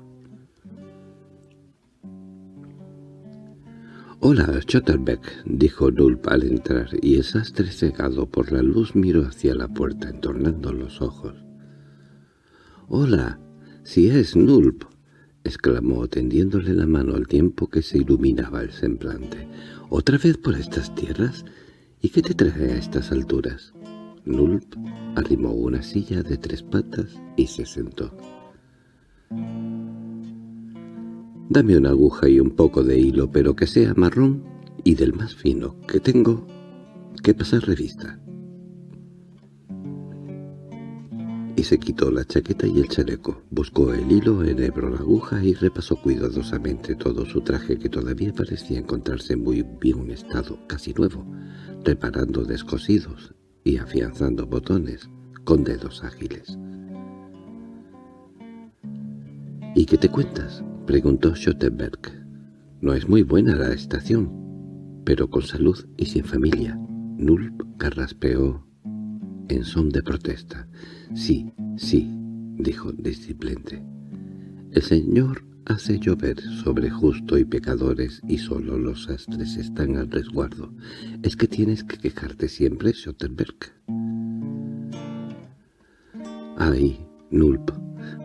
«Hola, Schottenberg», dijo Nulp al entrar, y el sastre cegado por la luz miró hacia la puerta entornando los ojos. «Hola, si es Nulp», exclamó tendiéndole la mano al tiempo que se iluminaba el semblante. «¿Otra vez por estas tierras? ¿Y qué te trae a estas alturas?» Nulp arrimó una silla de tres patas y se sentó. «Dame una aguja y un poco de hilo, pero que sea marrón y del más fino, que tengo que pasar revista». y se quitó la chaqueta y el chaleco. Buscó el hilo, enhebró la aguja y repasó cuidadosamente todo su traje que todavía parecía encontrarse en muy bien estado, casi nuevo, reparando descosidos y afianzando botones con dedos ágiles. —¿Y qué te cuentas? —preguntó Schottenberg. —No es muy buena la estación, pero con salud y sin familia. Nulp carraspeó en son de protesta. «Sí, sí», dijo disciplente. «El Señor hace llover sobre justo y pecadores y solo los astres están al resguardo. ¿Es que tienes que quejarte siempre, Schottenberg?» «Ay, Nulp,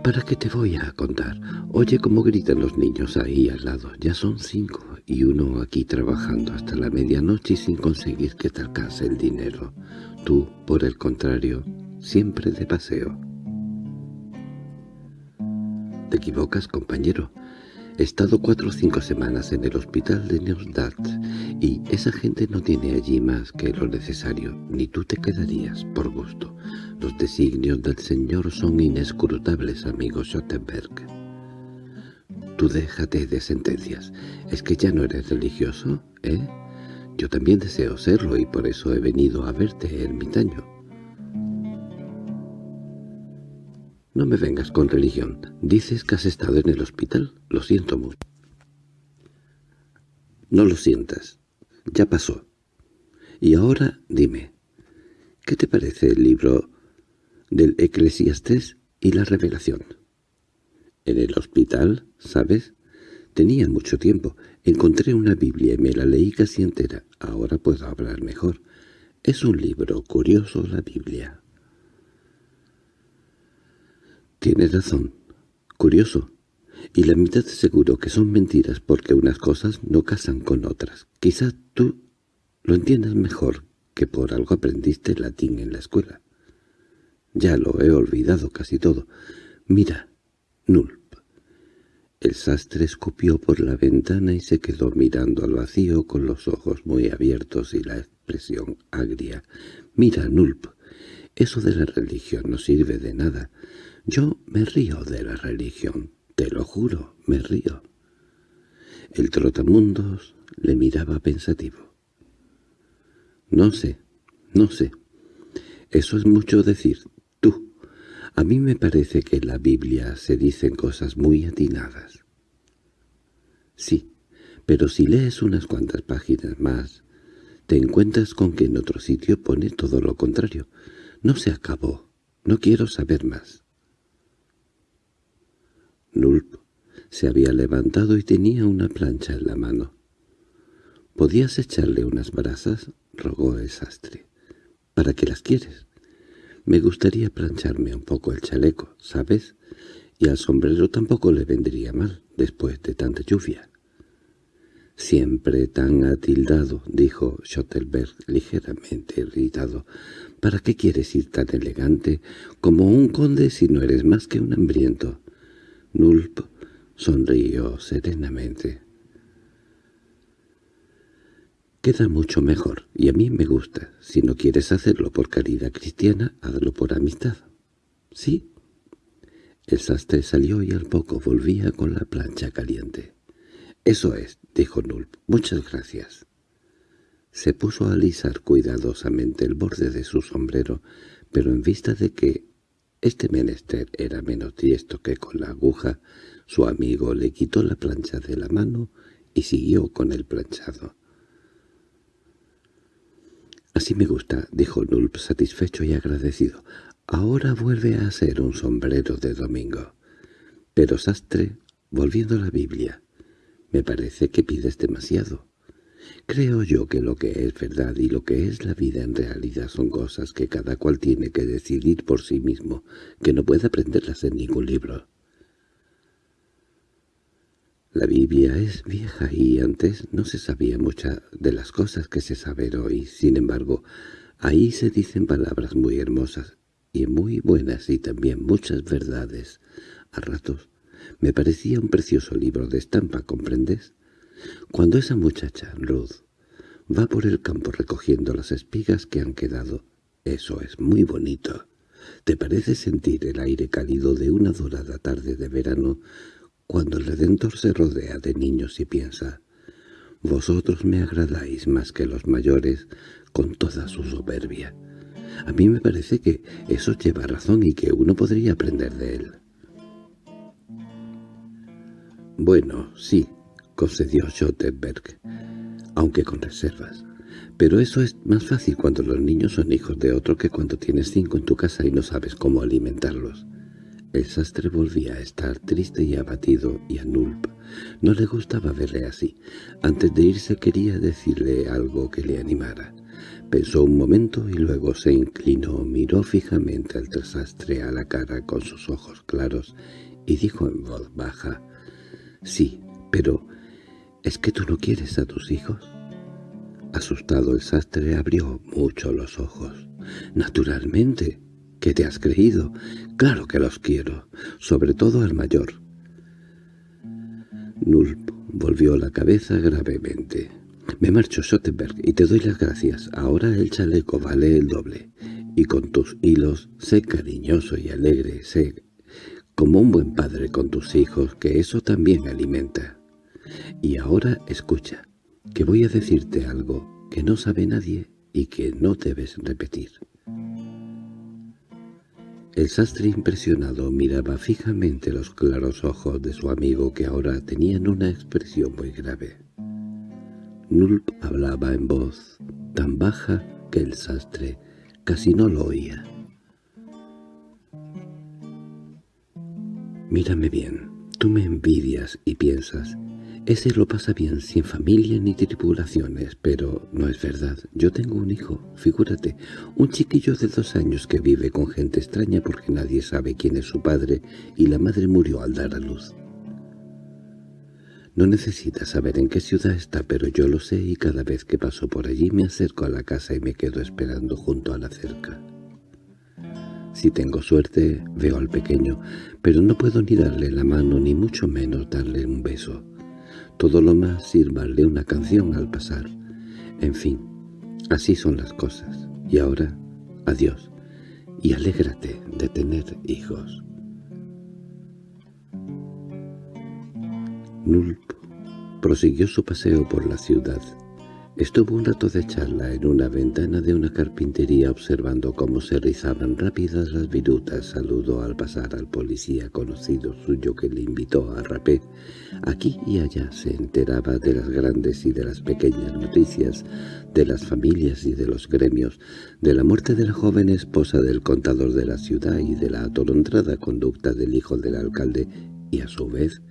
¿para qué te voy a contar? Oye cómo gritan los niños ahí al lado. Ya son cinco y uno aquí trabajando hasta la medianoche sin conseguir que te alcance el dinero. Tú, por el contrario, siempre de paseo. Te equivocas, compañero. He estado cuatro o cinco semanas en el hospital de Neustadt y esa gente no tiene allí más que lo necesario, ni tú te quedarías por gusto. Los designios del Señor son inescrutables, amigo Schottenberg. Tú déjate de sentencias. ¿Es que ya no eres religioso, eh? Yo también deseo serlo y por eso he venido a verte, ermitaño. No me vengas con religión. Dices que has estado en el hospital. Lo siento mucho. No lo sientas. Ya pasó. Y ahora dime, ¿qué te parece el libro del Eclesiastés y la Revelación? En el hospital, ¿sabes? Tenía mucho tiempo. Encontré una Biblia y me la leí casi entera. Ahora puedo hablar mejor. Es un libro curioso la Biblia. Tienes razón. Curioso. Y la mitad seguro que son mentiras porque unas cosas no casan con otras. Quizás tú lo entiendas mejor que por algo aprendiste latín en la escuela. Ya lo he olvidado casi todo. Mira, Nul. El sastre escupió por la ventana y se quedó mirando al vacío con los ojos muy abiertos y la expresión agria. «Mira, Nulp, eso de la religión no sirve de nada. Yo me río de la religión, te lo juro, me río». El trotamundos le miraba pensativo. «No sé, no sé. Eso es mucho decir. A mí me parece que en la Biblia se dicen cosas muy atinadas. Sí, pero si lees unas cuantas páginas más, te encuentras con que en otro sitio pone todo lo contrario. No se acabó. No quiero saber más. Nulp se había levantado y tenía una plancha en la mano. —¿Podías echarle unas brasas? —rogó el sastre. —¿Para qué las quieres? Me gustaría plancharme un poco el chaleco, ¿sabes? Y al sombrero tampoco le vendría mal, después de tanta lluvia. «Siempre tan atildado», dijo Schottelberg ligeramente irritado. «¿Para qué quieres ir tan elegante como un conde si no eres más que un hambriento?» Nulp sonrió serenamente. Queda mucho mejor, y a mí me gusta. Si no quieres hacerlo por caridad cristiana, hazlo por amistad. ¿Sí? El sastre salió y al poco volvía con la plancha caliente. Eso es —dijo Nulp—. Muchas gracias. Se puso a alisar cuidadosamente el borde de su sombrero, pero en vista de que este menester era menos diesto que con la aguja, su amigo le quitó la plancha de la mano y siguió con el planchado. «Así me gusta», dijo Nulp satisfecho y agradecido. «Ahora vuelve a ser un sombrero de domingo». Pero Sastre, volviendo a la Biblia, «me parece que pides demasiado». Creo yo que lo que es verdad y lo que es la vida en realidad son cosas que cada cual tiene que decidir por sí mismo, que no puede aprenderlas en ningún libro. La Biblia es vieja y antes no se sabía muchas de las cosas que se saben hoy. Sin embargo, ahí se dicen palabras muy hermosas y muy buenas y también muchas verdades. A ratos me parecía un precioso libro de estampa, ¿comprendes? Cuando esa muchacha, Ruth, va por el campo recogiendo las espigas que han quedado, eso es muy bonito. ¿Te parece sentir el aire cálido de una dorada tarde de verano cuando el Redentor se rodea de niños y piensa, «Vosotros me agradáis más que los mayores con toda su soberbia»? A mí me parece que eso lleva razón y que uno podría aprender de él. Bueno, sí, concedió Schottenberg, aunque con reservas. Pero eso es más fácil cuando los niños son hijos de otro que cuando tienes cinco en tu casa y no sabes cómo alimentarlos. El sastre volvía a estar triste y abatido, y a Nulp no le gustaba verle así. Antes de irse quería decirle algo que le animara. Pensó un momento y luego se inclinó, miró fijamente al sastre a la cara con sus ojos claros y dijo en voz baja, «Sí, pero ¿Es que tú no quieres a tus hijos? Asustado el sastre abrió mucho los ojos. Naturalmente. ¿Qué te has creído? Claro que los quiero, sobre todo al mayor. Nulp volvió la cabeza gravemente. Me marcho, Schottenberg, y te doy las gracias. Ahora el chaleco vale el doble. Y con tus hilos, sé cariñoso y alegre, sé como un buen padre con tus hijos, que eso también alimenta. Y ahora escucha, que voy a decirte algo que no sabe nadie y que no debes repetir. El sastre impresionado miraba fijamente los claros ojos de su amigo que ahora tenían una expresión muy grave. Nulp hablaba en voz tan baja que el sastre casi no lo oía. «Mírame bien, tú me envidias y piensas, ese lo pasa bien, sin familia ni tripulaciones, pero no es verdad. Yo tengo un hijo, figúrate, un chiquillo de dos años que vive con gente extraña porque nadie sabe quién es su padre y la madre murió al dar a luz. No necesita saber en qué ciudad está, pero yo lo sé y cada vez que paso por allí me acerco a la casa y me quedo esperando junto a la cerca. Si tengo suerte, veo al pequeño, pero no puedo ni darle la mano ni mucho menos darle un beso. Todo lo más sirvarle una canción al pasar. En fin, así son las cosas. Y ahora, adiós, y alégrate de tener hijos. Nulp prosiguió su paseo por la ciudad, Estuvo un rato de charla en una ventana de una carpintería observando cómo se rizaban rápidas las virutas. Saludó al pasar al policía conocido suyo que le invitó a rapé. Aquí y allá se enteraba de las grandes y de las pequeñas noticias, de las familias y de los gremios, de la muerte de la joven esposa del contador de la ciudad y de la atolondrada conducta del hijo del alcalde y a su vez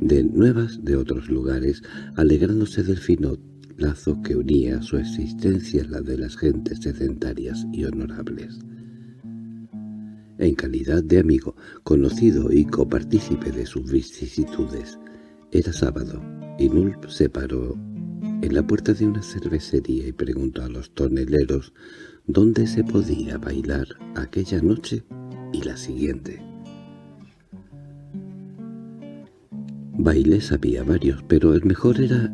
de nuevas de otros lugares, alegrándose del fino lazo que unía su existencia a la de las gentes sedentarias y honorables. En calidad de amigo, conocido y copartícipe de sus vicisitudes, era sábado, y Nulp se paró en la puerta de una cervecería y preguntó a los toneleros dónde se podía bailar aquella noche y la siguiente. Bailes había varios, pero el mejor era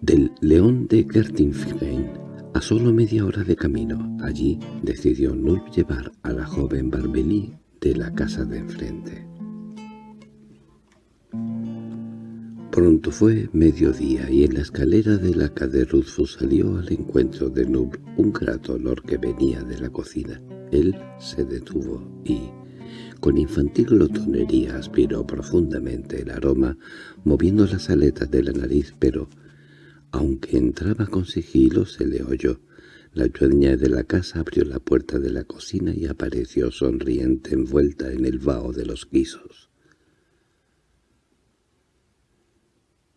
del León de Gertinfein, a solo media hora de camino. Allí decidió Nulp llevar a la joven Barbelí de la casa de enfrente. Pronto fue mediodía y en la escalera de la casa de salió al encuentro de Nub un grato olor que venía de la cocina. Él se detuvo y, con infantil glotonería, aspiró profundamente el aroma, moviendo las aletas de la nariz, pero, aunque entraba con sigilo, se le oyó. La dueña de la casa abrió la puerta de la cocina y apareció sonriente envuelta en el vaho de los guisos.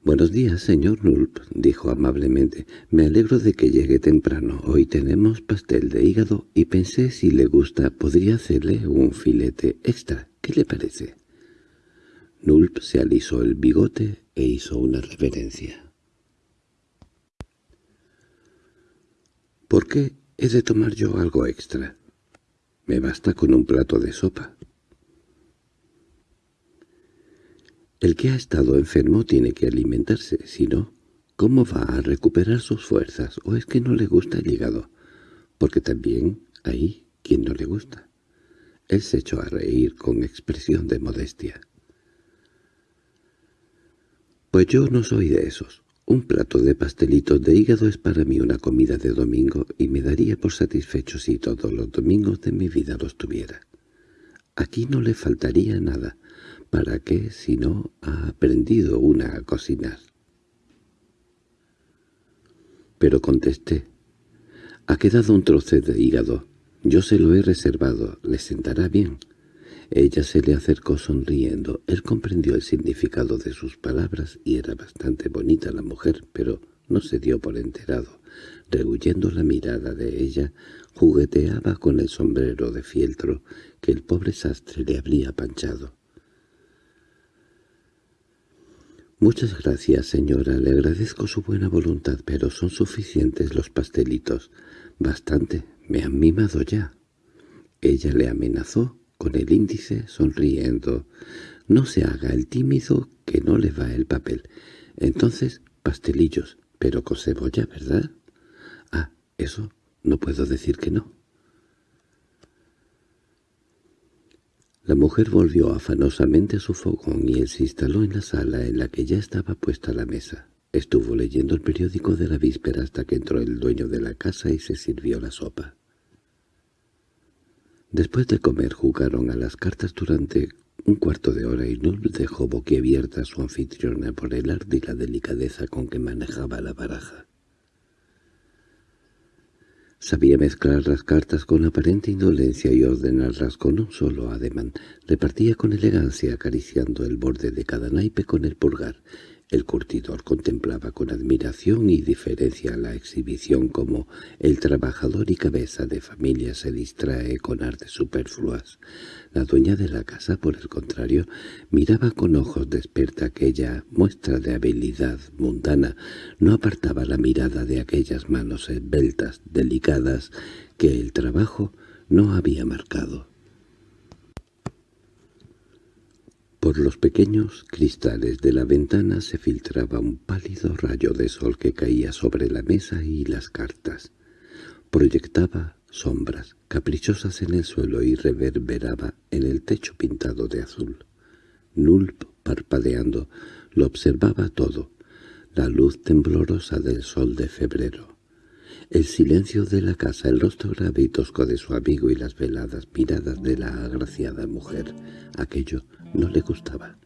«Buenos días, señor Nulp», dijo amablemente. «Me alegro de que llegue temprano. Hoy tenemos pastel de hígado y pensé si le gusta podría hacerle un filete extra. ¿Qué le parece?» Nulp se alisó el bigote e hizo una reverencia. «¿Por qué he de tomar yo algo extra? Me basta con un plato de sopa». El que ha estado enfermo tiene que alimentarse, si no, ¿cómo va a recuperar sus fuerzas? ¿O es que no le gusta el hígado? Porque también hay quien no le gusta. Él se echó a reír con expresión de modestia. Pues yo no soy de esos. Un plato de pastelitos de hígado es para mí una comida de domingo y me daría por satisfecho si todos los domingos de mi vida los tuviera. Aquí no le faltaría nada, ¿Para qué si no ha aprendido una a cocinar? Pero contesté, ha quedado un trozo de hígado. Yo se lo he reservado, le sentará bien. Ella se le acercó sonriendo. Él comprendió el significado de sus palabras y era bastante bonita la mujer, pero no se dio por enterado. Rehuyendo la mirada de ella, jugueteaba con el sombrero de fieltro que el pobre sastre le habría panchado. Muchas gracias, señora. Le agradezco su buena voluntad, pero son suficientes los pastelitos. Bastante. Me han mimado ya. Ella le amenazó con el índice, sonriendo. No se haga el tímido que no le va el papel. Entonces, pastelillos, pero con cebolla, ¿verdad? Ah, eso no puedo decir que no. La mujer volvió afanosamente a su fogón y él se instaló en la sala en la que ya estaba puesta la mesa. Estuvo leyendo el periódico de la víspera hasta que entró el dueño de la casa y se sirvió la sopa. Después de comer jugaron a las cartas durante un cuarto de hora y Null dejó boquiabierta su anfitriona por el arte y la delicadeza con que manejaba la baraja. Sabía mezclar las cartas con aparente indolencia y ordenarlas con un solo ademán. Repartía con elegancia acariciando el borde de cada naipe con el pulgar. El curtidor contemplaba con admiración y diferencia la exhibición como el trabajador y cabeza de familia se distrae con artes superfluas. La dueña de la casa, por el contrario, miraba con ojos desperta aquella muestra de habilidad mundana, no apartaba la mirada de aquellas manos esbeltas, delicadas, que el trabajo no había marcado. Por los pequeños cristales de la ventana se filtraba un pálido rayo de sol que caía sobre la mesa y las cartas. Proyectaba sombras caprichosas en el suelo y reverberaba en el techo pintado de azul. Nulp, parpadeando, lo observaba todo, la luz temblorosa del sol de febrero, el silencio de la casa, el rostro grave y tosco de su amigo y las veladas miradas de la agraciada mujer. Aquello no le gustaba.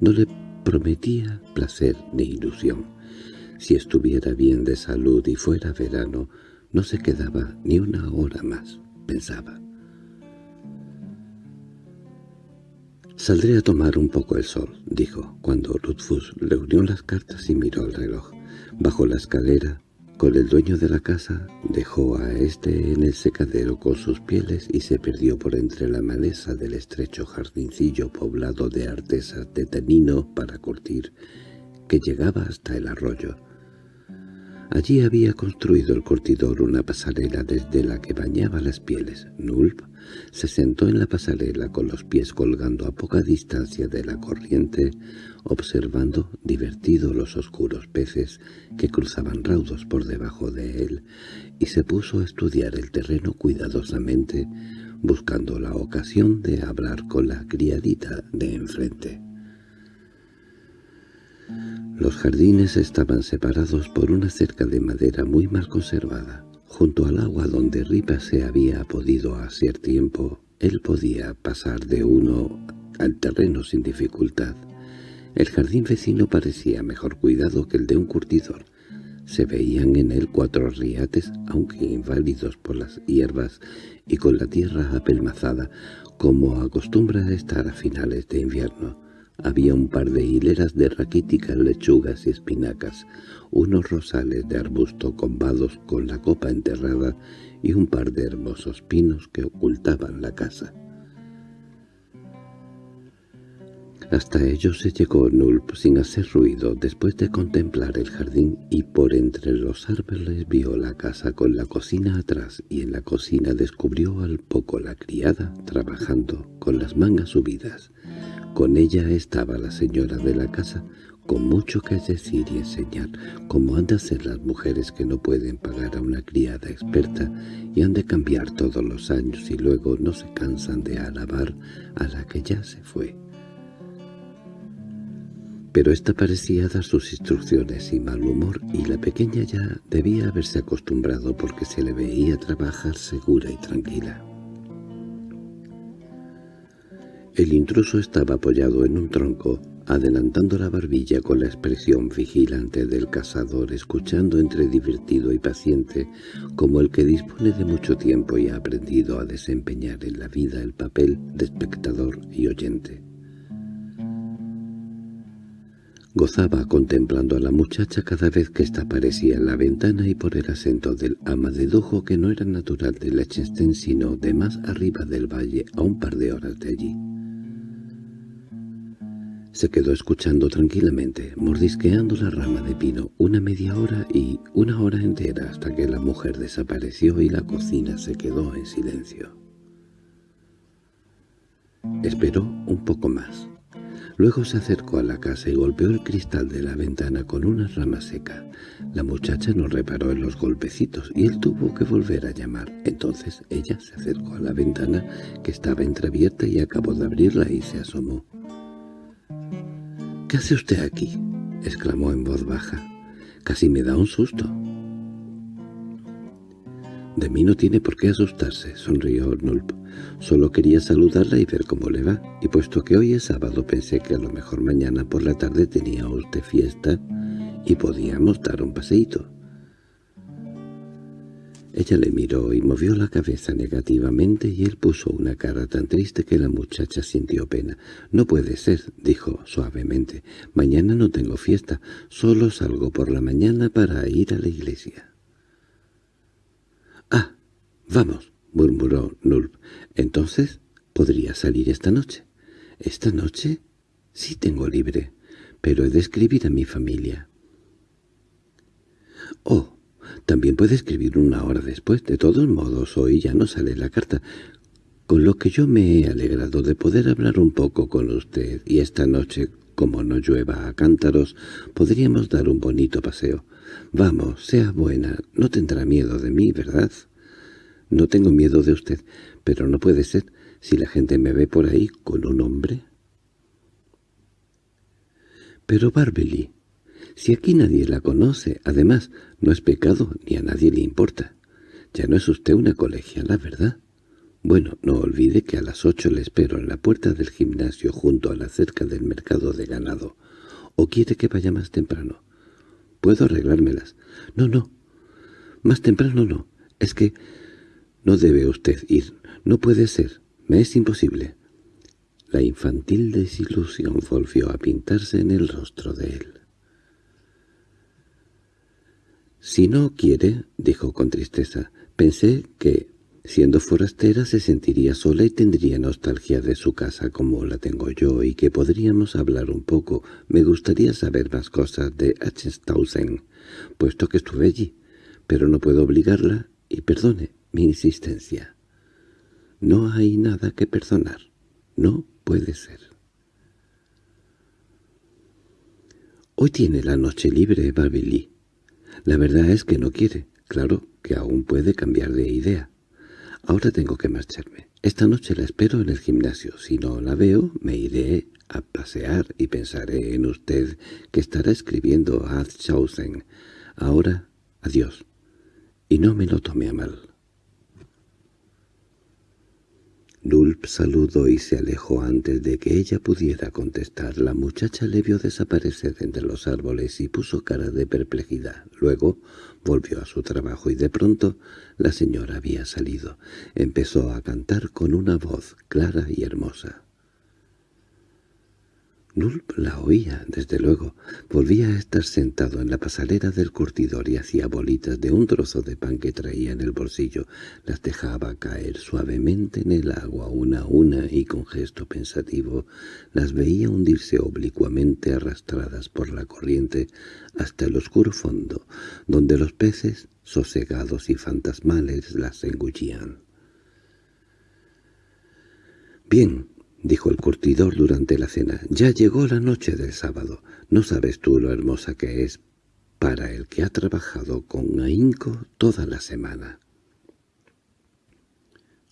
No le prometía placer ni ilusión. Si estuviera bien de salud y fuera verano, no se quedaba ni una hora más, pensaba. «Saldré a tomar un poco el sol», dijo, cuando Rutfus reunió las cartas y miró el reloj. Bajo la escalera, con el dueño de la casa, dejó a éste en el secadero con sus pieles y se perdió por entre la maleza del estrecho jardincillo poblado de artesas de tanino para curtir, que llegaba hasta el arroyo. Allí había construido el curtidor una pasarela desde la que bañaba las pieles. Nulp se sentó en la pasarela con los pies colgando a poca distancia de la corriente, observando divertido los oscuros peces que cruzaban raudos por debajo de él, y se puso a estudiar el terreno cuidadosamente, buscando la ocasión de hablar con la criadita de enfrente. Los jardines estaban separados por una cerca de madera muy mal conservada. Junto al agua donde Ripa se había podido hacer tiempo, él podía pasar de uno al terreno sin dificultad. El jardín vecino parecía mejor cuidado que el de un curtidor. Se veían en él cuatro riates, aunque inválidos por las hierbas y con la tierra apelmazada, como acostumbra estar a finales de invierno. Había un par de hileras de raquíticas lechugas y espinacas, unos rosales de arbusto combados con la copa enterrada y un par de hermosos pinos que ocultaban la casa. Hasta ellos se llegó Nulp sin hacer ruido después de contemplar el jardín y por entre los árboles vio la casa con la cocina atrás y en la cocina descubrió al poco la criada trabajando con las mangas subidas. Con ella estaba la señora de la casa, con mucho que decir y enseñar, como han de hacer las mujeres que no pueden pagar a una criada experta y han de cambiar todos los años y luego no se cansan de alabar a la que ya se fue. Pero ésta parecía dar sus instrucciones sin mal humor y la pequeña ya debía haberse acostumbrado porque se le veía trabajar segura y tranquila. El intruso estaba apoyado en un tronco, adelantando la barbilla con la expresión vigilante del cazador, escuchando entre divertido y paciente, como el que dispone de mucho tiempo y ha aprendido a desempeñar en la vida el papel de espectador y oyente. Gozaba contemplando a la muchacha cada vez que ésta aparecía en la ventana y por el acento del ama de que no era natural de Lechester sino de más arriba del valle a un par de horas de allí. Se quedó escuchando tranquilamente, mordisqueando la rama de pino, una media hora y una hora entera hasta que la mujer desapareció y la cocina se quedó en silencio. Esperó un poco más. Luego se acercó a la casa y golpeó el cristal de la ventana con una rama seca. La muchacha no reparó en los golpecitos y él tuvo que volver a llamar. Entonces ella se acercó a la ventana que estaba entreabierta y acabó de abrirla y se asomó. —¿Qué hace usted aquí? —exclamó en voz baja. —Casi me da un susto. —De mí no tiene por qué asustarse —sonrió Nulp. Solo quería saludarla y ver cómo le va, y puesto que hoy es sábado pensé que a lo mejor mañana por la tarde tenía usted fiesta y podíamos dar un paseíto. Ella le miró y movió la cabeza negativamente y él puso una cara tan triste que la muchacha sintió pena. «No puede ser», dijo suavemente. «Mañana no tengo fiesta, solo salgo por la mañana para ir a la iglesia». «Ah, vamos», murmuró Nulp. «Entonces, ¿podría salir esta noche?» «¿Esta noche?» «Sí tengo libre, pero he de escribir a mi familia». «Oh, también puede escribir una hora después. De todos modos, hoy ya no sale la carta. Con lo que yo me he alegrado de poder hablar un poco con usted, y esta noche, como no llueva a cántaros, podríamos dar un bonito paseo. Vamos, sea buena, no tendrá miedo de mí, ¿verdad? No tengo miedo de usted, pero no puede ser si la gente me ve por ahí con un hombre. Pero Barbeli, si aquí nadie la conoce, además, no es pecado ni a nadie le importa. Ya no es usted una colegiala, ¿verdad? Bueno, no olvide que a las ocho le espero en la puerta del gimnasio junto a la cerca del mercado de ganado. ¿O quiere que vaya más temprano? Puedo arreglármelas. No, no. Más temprano no. Es que no debe usted ir. No puede ser. Me es imposible. La infantil desilusión volvió a pintarse en el rostro de él. «Si no quiere», dijo con tristeza, «pensé que, siendo forastera, se sentiría sola y tendría nostalgia de su casa como la tengo yo y que podríamos hablar un poco. Me gustaría saber más cosas de Achenstausen, puesto que estuve allí, pero no puedo obligarla y perdone mi insistencia. No hay nada que perdonar. No puede ser». «Hoy tiene la noche libre, Babili», la verdad es que no quiere. Claro que aún puede cambiar de idea. Ahora tengo que marcharme. Esta noche la espero en el gimnasio. Si no la veo, me iré a pasear y pensaré en usted que estará escribiendo a Adshausen. Ahora, adiós. Y no me lo tome a mal. Nulp saludó y se alejó antes de que ella pudiera contestar. La muchacha le vio desaparecer entre los árboles y puso cara de perplejidad. Luego volvió a su trabajo y de pronto la señora había salido. Empezó a cantar con una voz clara y hermosa. Nulp la oía, desde luego. Volvía a estar sentado en la pasarela del curtidor y hacía bolitas de un trozo de pan que traía en el bolsillo. Las dejaba caer suavemente en el agua una a una y con gesto pensativo las veía hundirse oblicuamente arrastradas por la corriente hasta el oscuro fondo, donde los peces, sosegados y fantasmales, las engullían. «Bien», dijo el curtidor durante la cena. «Ya llegó la noche del sábado. No sabes tú lo hermosa que es para el que ha trabajado con ahínco toda la semana».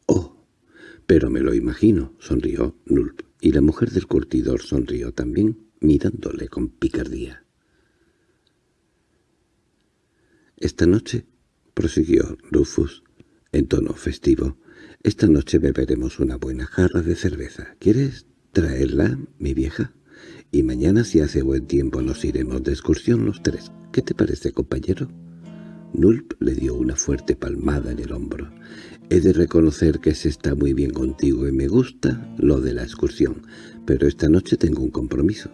«Oh, pero me lo imagino», sonrió Nulp, y la mujer del curtidor sonrió también, mirándole con picardía. «Esta noche», prosiguió Rufus, en tono festivo, esta noche beberemos una buena jarra de cerveza. ¿Quieres traerla, mi vieja? Y mañana, si hace buen tiempo, nos iremos de excursión los tres. ¿Qué te parece, compañero?» Nulp le dio una fuerte palmada en el hombro. «He de reconocer que se está muy bien contigo y me gusta lo de la excursión, pero esta noche tengo un compromiso.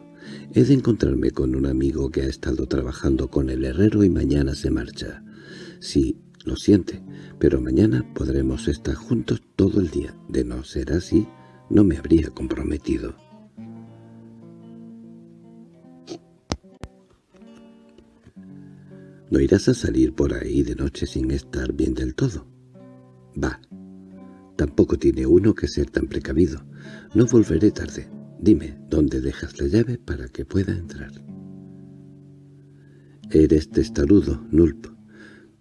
He de encontrarme con un amigo que ha estado trabajando con el herrero y mañana se marcha. Si lo siente, pero mañana podremos estar juntos todo el día. De no ser así, no me habría comprometido. ¿No irás a salir por ahí de noche sin estar bien del todo? Va. Tampoco tiene uno que ser tan precavido. No volveré tarde. Dime, ¿dónde dejas la llave para que pueda entrar? Eres testarudo, Nulp.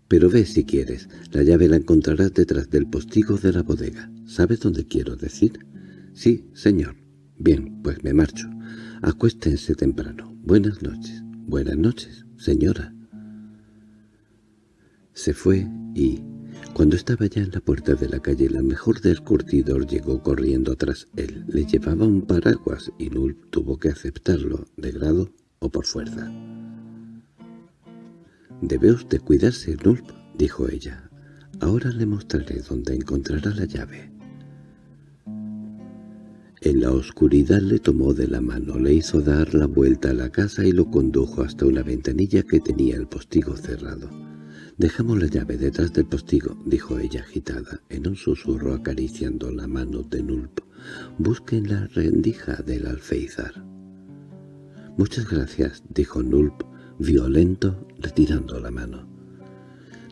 Pero ve si quieres, la llave la encontrarás detrás del postigo de la bodega. ¿Sabes dónde quiero decir? Sí, señor. Bien, pues me marcho. Acuéstense temprano. Buenas noches. Buenas noches, señora. Se fue y, cuando estaba ya en la puerta de la calle, la mejor del curtidor llegó corriendo tras él. Le llevaba un paraguas y Nulp tuvo que aceptarlo, de grado o por fuerza. «Debe usted cuidarse, Nulp», dijo ella. «Ahora le mostraré dónde encontrará la llave». En la oscuridad le tomó de la mano, le hizo dar la vuelta a la casa y lo condujo hasta una ventanilla que tenía el postigo cerrado. «Dejamos la llave detrás del postigo», dijo ella agitada, en un susurro acariciando la mano de Nulp. «Busquen la rendija del alféizar». «Muchas gracias», dijo Nulp, violento, retirando la mano.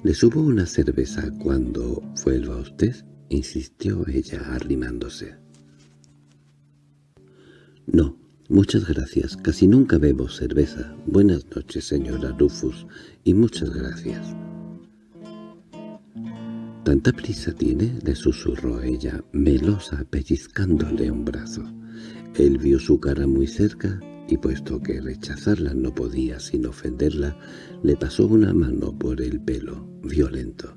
—¿Le subo una cerveza cuando vuelva usted? —insistió ella arrimándose. —No, muchas gracias. Casi nunca bebo cerveza. Buenas noches, señora Rufus, y muchas gracias. —¿Tanta prisa tiene? —le susurró ella, melosa, pellizcándole un brazo. Él vio su cara muy cerca y puesto que rechazarla no podía sin ofenderla, le pasó una mano por el pelo, violento.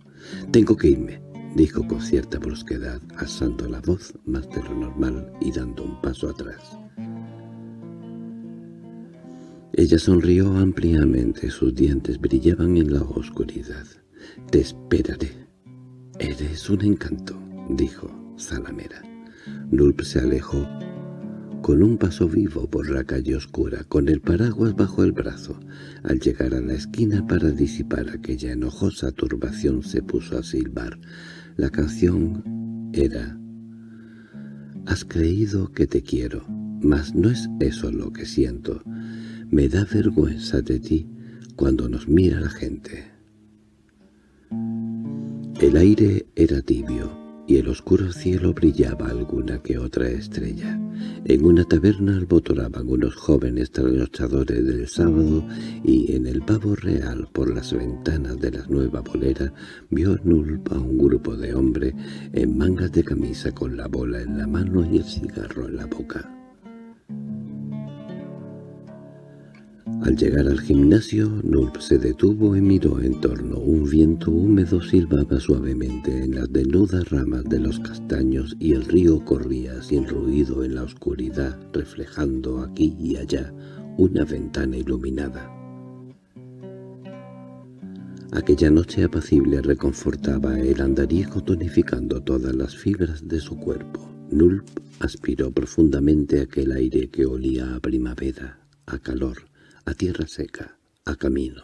«Tengo que irme», dijo con cierta brusquedad, asando la voz más de lo normal y dando un paso atrás. Ella sonrió ampliamente, sus dientes brillaban en la oscuridad. «Te esperaré». «Eres un encanto», dijo Salamera. Nulp se alejó con un paso vivo por la calle oscura, con el paraguas bajo el brazo. Al llegar a la esquina para disipar aquella enojosa turbación se puso a silbar. La canción era «Has creído que te quiero, mas no es eso lo que siento. Me da vergüenza de ti cuando nos mira la gente». El aire era tibio y el oscuro cielo brillaba alguna que otra estrella. En una taberna albotoraban unos jóvenes trasnochadores del sábado y en el pavo real por las ventanas de la nueva bolera vio Nulp a un grupo de hombres en mangas de camisa con la bola en la mano y el cigarro en la boca. Al llegar al gimnasio, Nulp se detuvo y miró en torno. Un viento húmedo silbaba suavemente en las desnudas ramas de los castaños y el río corría sin ruido en la oscuridad, reflejando aquí y allá una ventana iluminada. Aquella noche apacible reconfortaba el andariego tonificando todas las fibras de su cuerpo. Nulp aspiró profundamente aquel aire que olía a primavera, a calor, a tierra seca, a camino.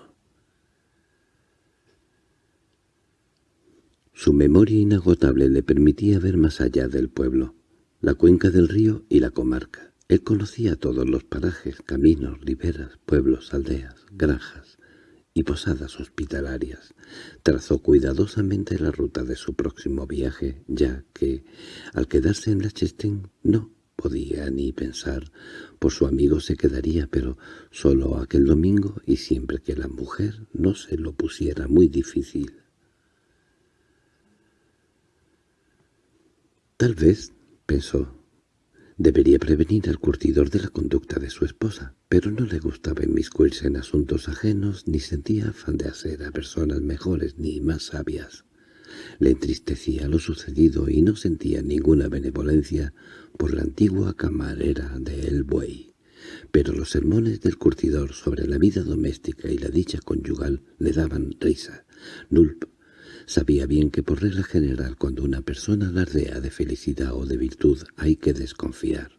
Su memoria inagotable le permitía ver más allá del pueblo, la cuenca del río y la comarca. Él conocía todos los parajes, caminos, riberas, pueblos, aldeas, granjas y posadas hospitalarias. Trazó cuidadosamente la ruta de su próximo viaje, ya que, al quedarse en la Chestén, no podía ni pensar. Por su amigo se quedaría, pero solo aquel domingo y siempre que la mujer no se lo pusiera muy difícil. Tal vez, pensó, debería prevenir al curtidor de la conducta de su esposa, pero no le gustaba inmiscuirse en asuntos ajenos ni sentía afán de hacer a personas mejores ni más sabias. Le entristecía lo sucedido y no sentía ninguna benevolencia por la antigua camarera de El Buey. Pero los sermones del curtidor sobre la vida doméstica y la dicha conyugal le daban risa. Nulp sabía bien que por regla general cuando una persona alardea de felicidad o de virtud hay que desconfiar.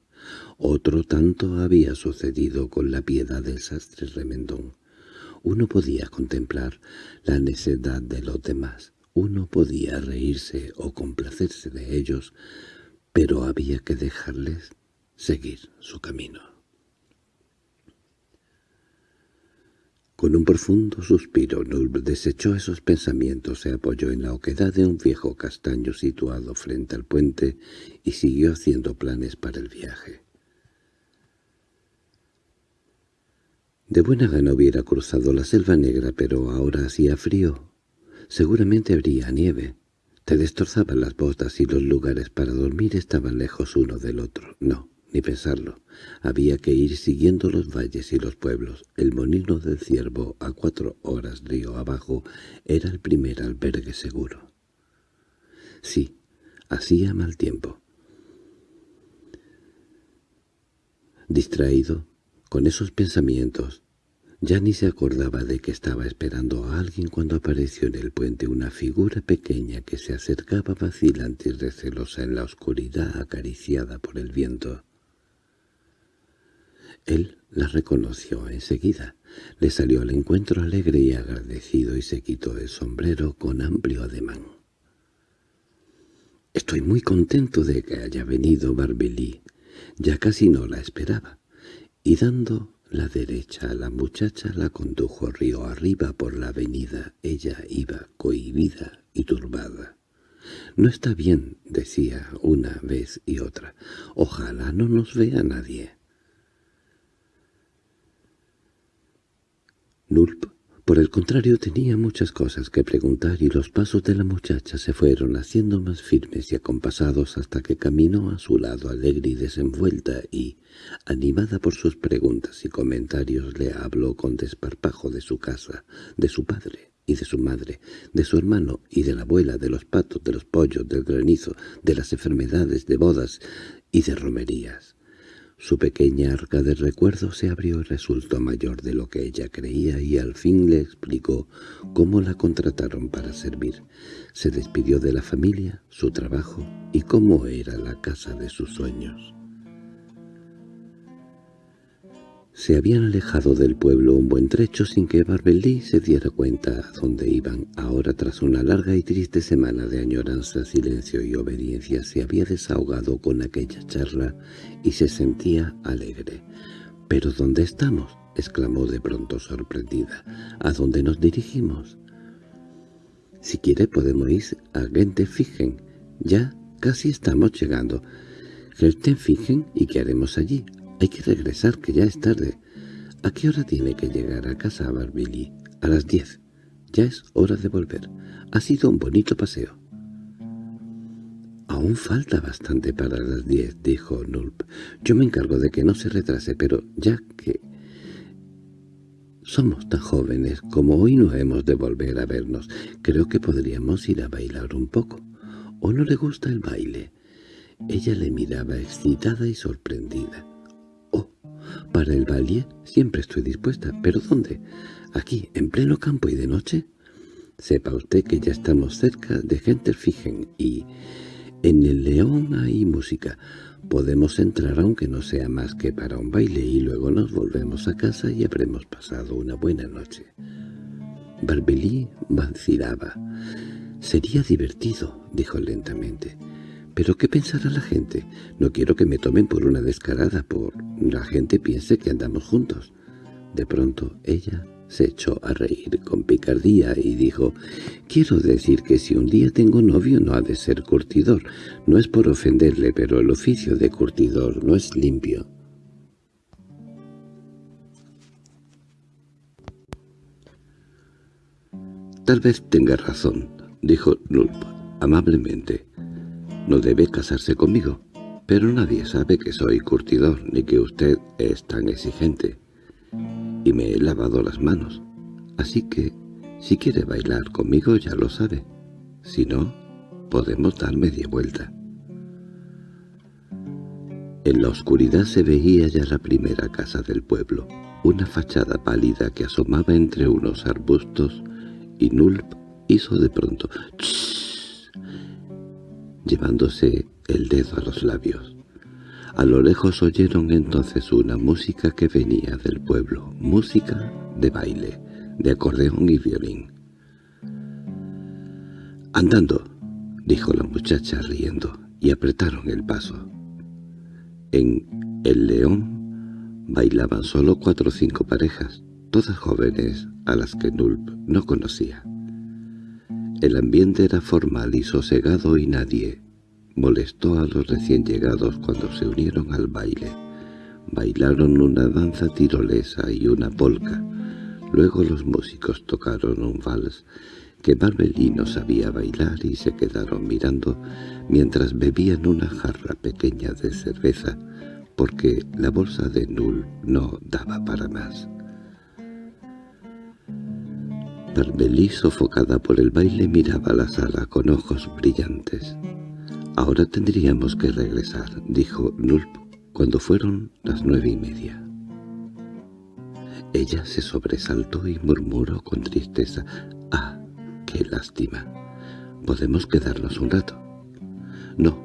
Otro tanto había sucedido con la piedad del sastre remendón. Uno podía contemplar la necedad de los demás, uno podía reírse o complacerse de ellos, pero había que dejarles seguir su camino. Con un profundo suspiro, Nulb desechó esos pensamientos, se apoyó en la oquedad de un viejo castaño situado frente al puente y siguió haciendo planes para el viaje. De buena gana hubiera cruzado la selva negra, pero ahora hacía frío. Seguramente habría nieve. Te destrozaban las botas y los lugares para dormir estaban lejos uno del otro. No, ni pensarlo. Había que ir siguiendo los valles y los pueblos. El Molino del Ciervo, a cuatro horas río abajo, era el primer albergue seguro. Sí, hacía mal tiempo. Distraído, con esos pensamientos, ya ni se acordaba de que estaba esperando a alguien cuando apareció en el puente una figura pequeña que se acercaba vacilante y recelosa en la oscuridad acariciada por el viento. Él la reconoció enseguida. Le salió al encuentro alegre y agradecido y se quitó el sombrero con amplio ademán. «Estoy muy contento de que haya venido Barbelí. Ya casi no la esperaba». Y dando la derecha la muchacha la condujo río arriba por la avenida. Ella iba cohibida y turbada. «No está bien», decía una vez y otra. «Ojalá no nos vea nadie». Nulp por el contrario, tenía muchas cosas que preguntar y los pasos de la muchacha se fueron haciendo más firmes y acompasados hasta que caminó a su lado alegre y desenvuelta y, animada por sus preguntas y comentarios, le habló con desparpajo de su casa, de su padre y de su madre, de su hermano y de la abuela, de los patos, de los pollos, del granizo, de las enfermedades, de bodas y de romerías. Su pequeña arca de recuerdos se abrió y resultó mayor de lo que ella creía y al fin le explicó cómo la contrataron para servir. Se despidió de la familia, su trabajo y cómo era la casa de sus sueños. Se habían alejado del pueblo un buen trecho sin que Barbelí se diera cuenta a dónde iban. Ahora, tras una larga y triste semana de añoranza, silencio y obediencia, se había desahogado con aquella charla y se sentía alegre. —¿Pero dónde estamos? —exclamó de pronto sorprendida. —¿A dónde nos dirigimos? —Si quiere podemos ir a Gentefigen. Ya casi estamos llegando. ¿Gentefigen? ¿Y qué haremos allí? Hay que regresar, que ya es tarde. ¿A qué hora tiene que llegar a casa Barbili? A las diez. Ya es hora de volver. Ha sido un bonito paseo. «Aún falta bastante para las diez», dijo Nulp. «Yo me encargo de que no se retrase, pero ya que...» Somos tan jóvenes como hoy no hemos de volver a vernos. Creo que podríamos ir a bailar un poco. ¿O no le gusta el baile? Ella le miraba excitada y sorprendida. «Oh, para el baile siempre estoy dispuesta. ¿Pero dónde? ¿Aquí, en pleno campo y de noche?» Sepa usted que ya estamos cerca de Genterfigen y en el León hay música. Podemos entrar aunque no sea más que para un baile y luego nos volvemos a casa y habremos pasado una buena noche. Barbelí vacilaba. «Sería divertido», dijo lentamente. «¿Pero qué pensará la gente? No quiero que me tomen por una descarada, por la gente piense que andamos juntos». De pronto ella se echó a reír con picardía y dijo, «Quiero decir que si un día tengo novio no ha de ser curtidor. No es por ofenderle, pero el oficio de curtidor no es limpio». «Tal vez tenga razón», dijo Nulp amablemente. «No debe casarse conmigo, pero nadie sabe que soy curtidor ni que usted es tan exigente» y me he lavado las manos. Así que, si quiere bailar conmigo ya lo sabe. Si no, podemos dar media vuelta. En la oscuridad se veía ya la primera casa del pueblo, una fachada pálida que asomaba entre unos arbustos, y Nulp hizo de pronto «Chss», llevándose el dedo a los labios. A lo lejos oyeron entonces una música que venía del pueblo, música de baile, de acordeón y violín. «Andando», dijo la muchacha riendo, y apretaron el paso. En El León bailaban solo cuatro o cinco parejas, todas jóvenes a las que Nulp no conocía. El ambiente era formal y sosegado y nadie, molestó a los recién llegados cuando se unieron al baile. Bailaron una danza tirolesa y una polca. Luego los músicos tocaron un vals que Barbelino sabía bailar y se quedaron mirando mientras bebían una jarra pequeña de cerveza porque la bolsa de Null no daba para más. Barbelí, sofocada por el baile, miraba la sala con ojos brillantes. «Ahora tendríamos que regresar», dijo Nulp cuando fueron las nueve y media. Ella se sobresaltó y murmuró con tristeza, «¡Ah, qué lástima! ¿Podemos quedarnos un rato?» «No,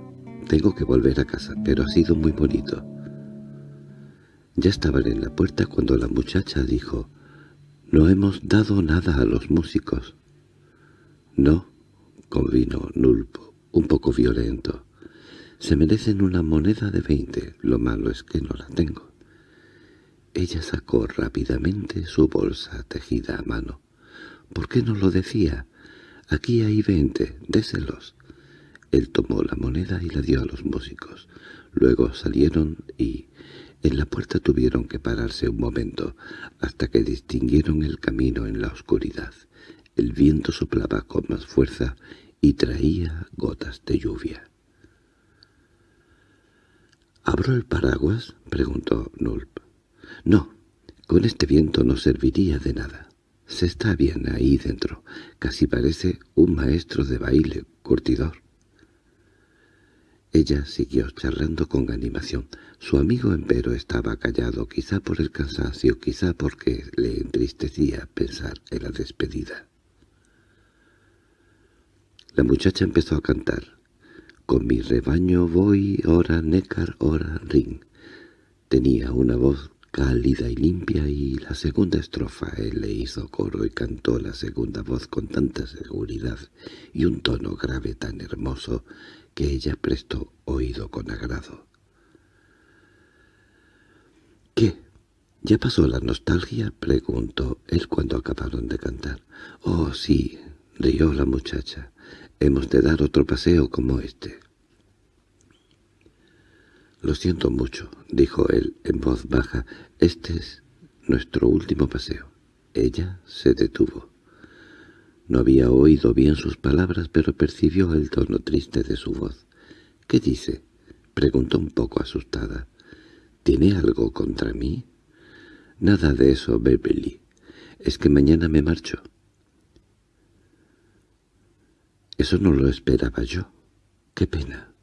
tengo que volver a casa, pero ha sido muy bonito». Ya estaban en la puerta cuando la muchacha dijo, «No hemos dado nada a los músicos». «No», convino Nulpo un poco violento. Se merecen una moneda de veinte, lo malo es que no la tengo. Ella sacó rápidamente su bolsa tejida a mano. —¿Por qué no lo decía? Aquí hay veinte, déselos. Él tomó la moneda y la dio a los músicos. Luego salieron y en la puerta tuvieron que pararse un momento, hasta que distinguieron el camino en la oscuridad. El viento soplaba con más fuerza y traía gotas de lluvia. —¿Abro el paraguas? —preguntó Nulp. —No, con este viento no serviría de nada. Se está bien ahí dentro. Casi parece un maestro de baile, curtidor. Ella siguió charlando con animación. Su amigo empero estaba callado, quizá por el cansancio, quizá porque le entristecía pensar en la despedida. La muchacha empezó a cantar. Con mi rebaño voy, ora necar, ora ring. Tenía una voz cálida y limpia y la segunda estrofa él le hizo coro y cantó la segunda voz con tanta seguridad y un tono grave tan hermoso que ella prestó oído con agrado. —¿Qué? ¿Ya pasó la nostalgia? —preguntó él cuando acabaron de cantar. —Oh, sí —rió la muchacha—, Hemos de dar otro paseo como este. —Lo siento mucho —dijo él en voz baja—, este es nuestro último paseo. Ella se detuvo. No había oído bien sus palabras, pero percibió el tono triste de su voz. —¿Qué dice? —preguntó un poco asustada. —¿Tiene algo contra mí? —Nada de eso, Beverly. Es que mañana me marcho. Eso no lo esperaba yo. Qué pena.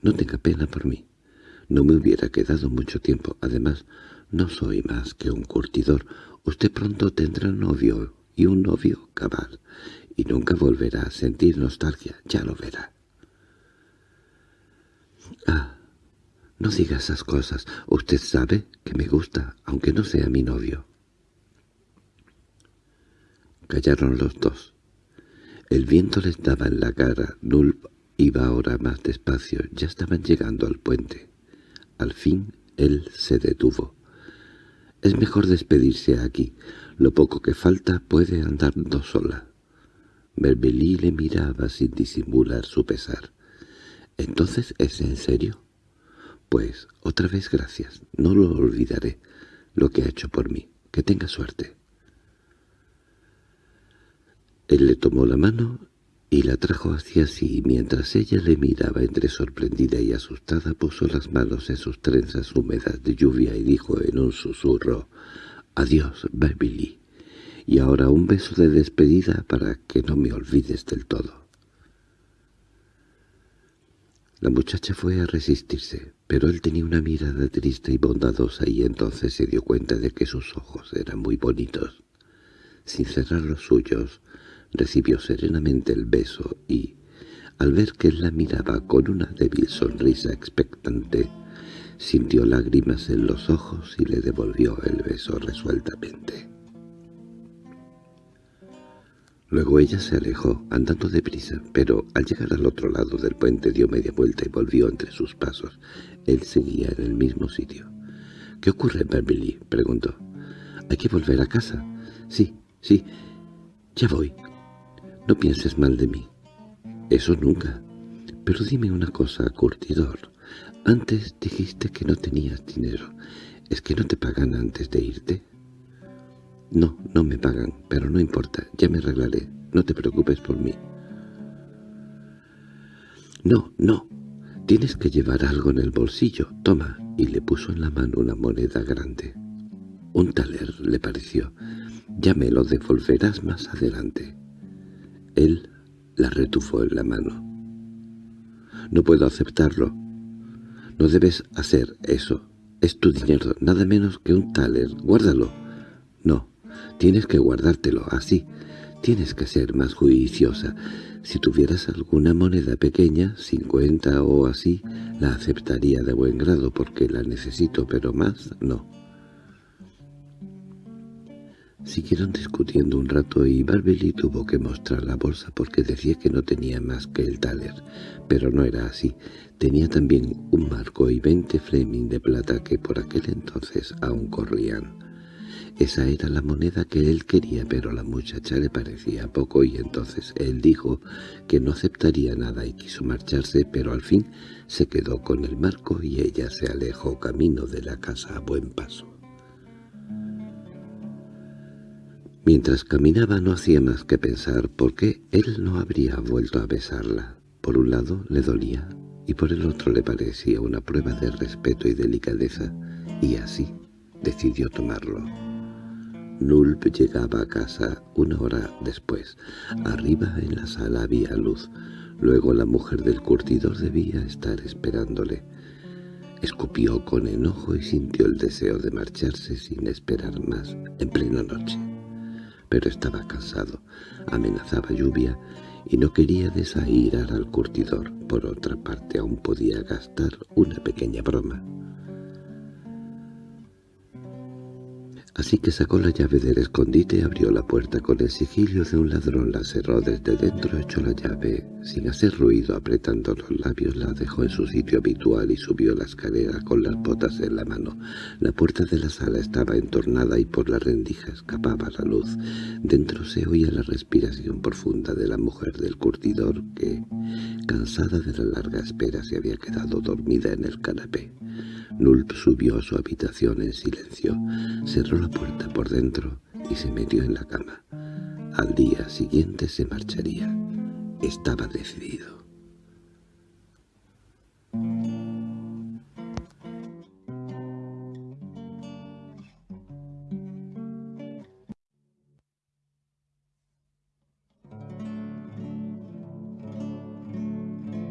No tenga pena por mí. No me hubiera quedado mucho tiempo. Además, no soy más que un curtidor. Usted pronto tendrá novio y un novio cabal. Y nunca volverá a sentir nostalgia. Ya lo verá. Ah, no diga esas cosas. Usted sabe que me gusta, aunque no sea mi novio. Callaron los dos. El viento les daba en la cara. Nulp iba ahora más despacio. Ya estaban llegando al puente. Al fin él se detuvo. Es mejor despedirse aquí. Lo poco que falta puede andando sola. Berbelí le miraba sin disimular su pesar. —¿Entonces es en serio? Pues otra vez gracias. No lo olvidaré, lo que ha hecho por mí. Que tenga suerte. Él le tomó la mano y la trajo hacia sí, mientras ella le miraba entre sorprendida y asustada, puso las manos en sus trenzas húmedas de lluvia y dijo en un susurro, «Adiós, Beverly, y ahora un beso de despedida para que no me olvides del todo». La muchacha fue a resistirse, pero él tenía una mirada triste y bondadosa y entonces se dio cuenta de que sus ojos eran muy bonitos. Sin cerrar los suyos, recibió serenamente el beso y, al ver que él la miraba con una débil sonrisa expectante, sintió lágrimas en los ojos y le devolvió el beso resueltamente. Luego ella se alejó, andando deprisa, pero al llegar al otro lado del puente dio media vuelta y volvió entre sus pasos. Él seguía en el mismo sitio. —¿Qué ocurre, Beverly? —preguntó. —¿Hay que volver a casa? —Sí, sí, ya voy. No pienses mal de mí. —Eso nunca. Pero dime una cosa, curtidor. Antes dijiste que no tenías dinero. ¿Es que no te pagan antes de irte? No, no me pagan, pero no importa, ya me arreglaré. No te preocupes por mí. No, no. Tienes que llevar algo en el bolsillo. Toma. Y le puso en la mano una moneda grande. Un taler, le pareció. Ya me lo devolverás más adelante. Él la retufó en la mano. No puedo aceptarlo. No debes hacer eso. Es tu dinero, nada menos que un taler. Guárdalo. No, Tienes que guardártelo así. Tienes que ser más juiciosa. Si tuvieras alguna moneda pequeña, cincuenta o así, la aceptaría de buen grado porque la necesito, pero más no. Siguieron discutiendo un rato y Barbeli tuvo que mostrar la bolsa porque decía que no tenía más que el taler, pero no era así. Tenía también un marco y veinte fleming de plata que por aquel entonces aún corrían. Esa era la moneda que él quería, pero la muchacha le parecía poco y entonces él dijo que no aceptaría nada y quiso marcharse, pero al fin se quedó con el marco y ella se alejó camino de la casa a buen paso. Mientras caminaba no hacía más que pensar por qué él no habría vuelto a besarla. Por un lado le dolía y por el otro le parecía una prueba de respeto y delicadeza, y así decidió tomarlo. Nulp llegaba a casa una hora después. Arriba en la sala había luz. Luego la mujer del curtidor debía estar esperándole. Escupió con enojo y sintió el deseo de marcharse sin esperar más, en plena noche. Pero estaba cansado, amenazaba lluvia y no quería desairar al curtidor. Por otra parte aún podía gastar una pequeña broma. Así que sacó la llave del escondite abrió la puerta con el sigilio de un ladrón, la cerró desde dentro, echó la llave. Sin hacer ruido, apretando los labios, la dejó en su sitio habitual y subió la escalera con las botas en la mano. La puerta de la sala estaba entornada y por la rendija escapaba la luz. Dentro se oía la respiración profunda de la mujer del curtidor que, cansada de la larga espera, se había quedado dormida en el canapé. Nult subió a su habitación en silencio, cerró la puerta por dentro y se metió en la cama. Al día siguiente se marcharía. Estaba decidido.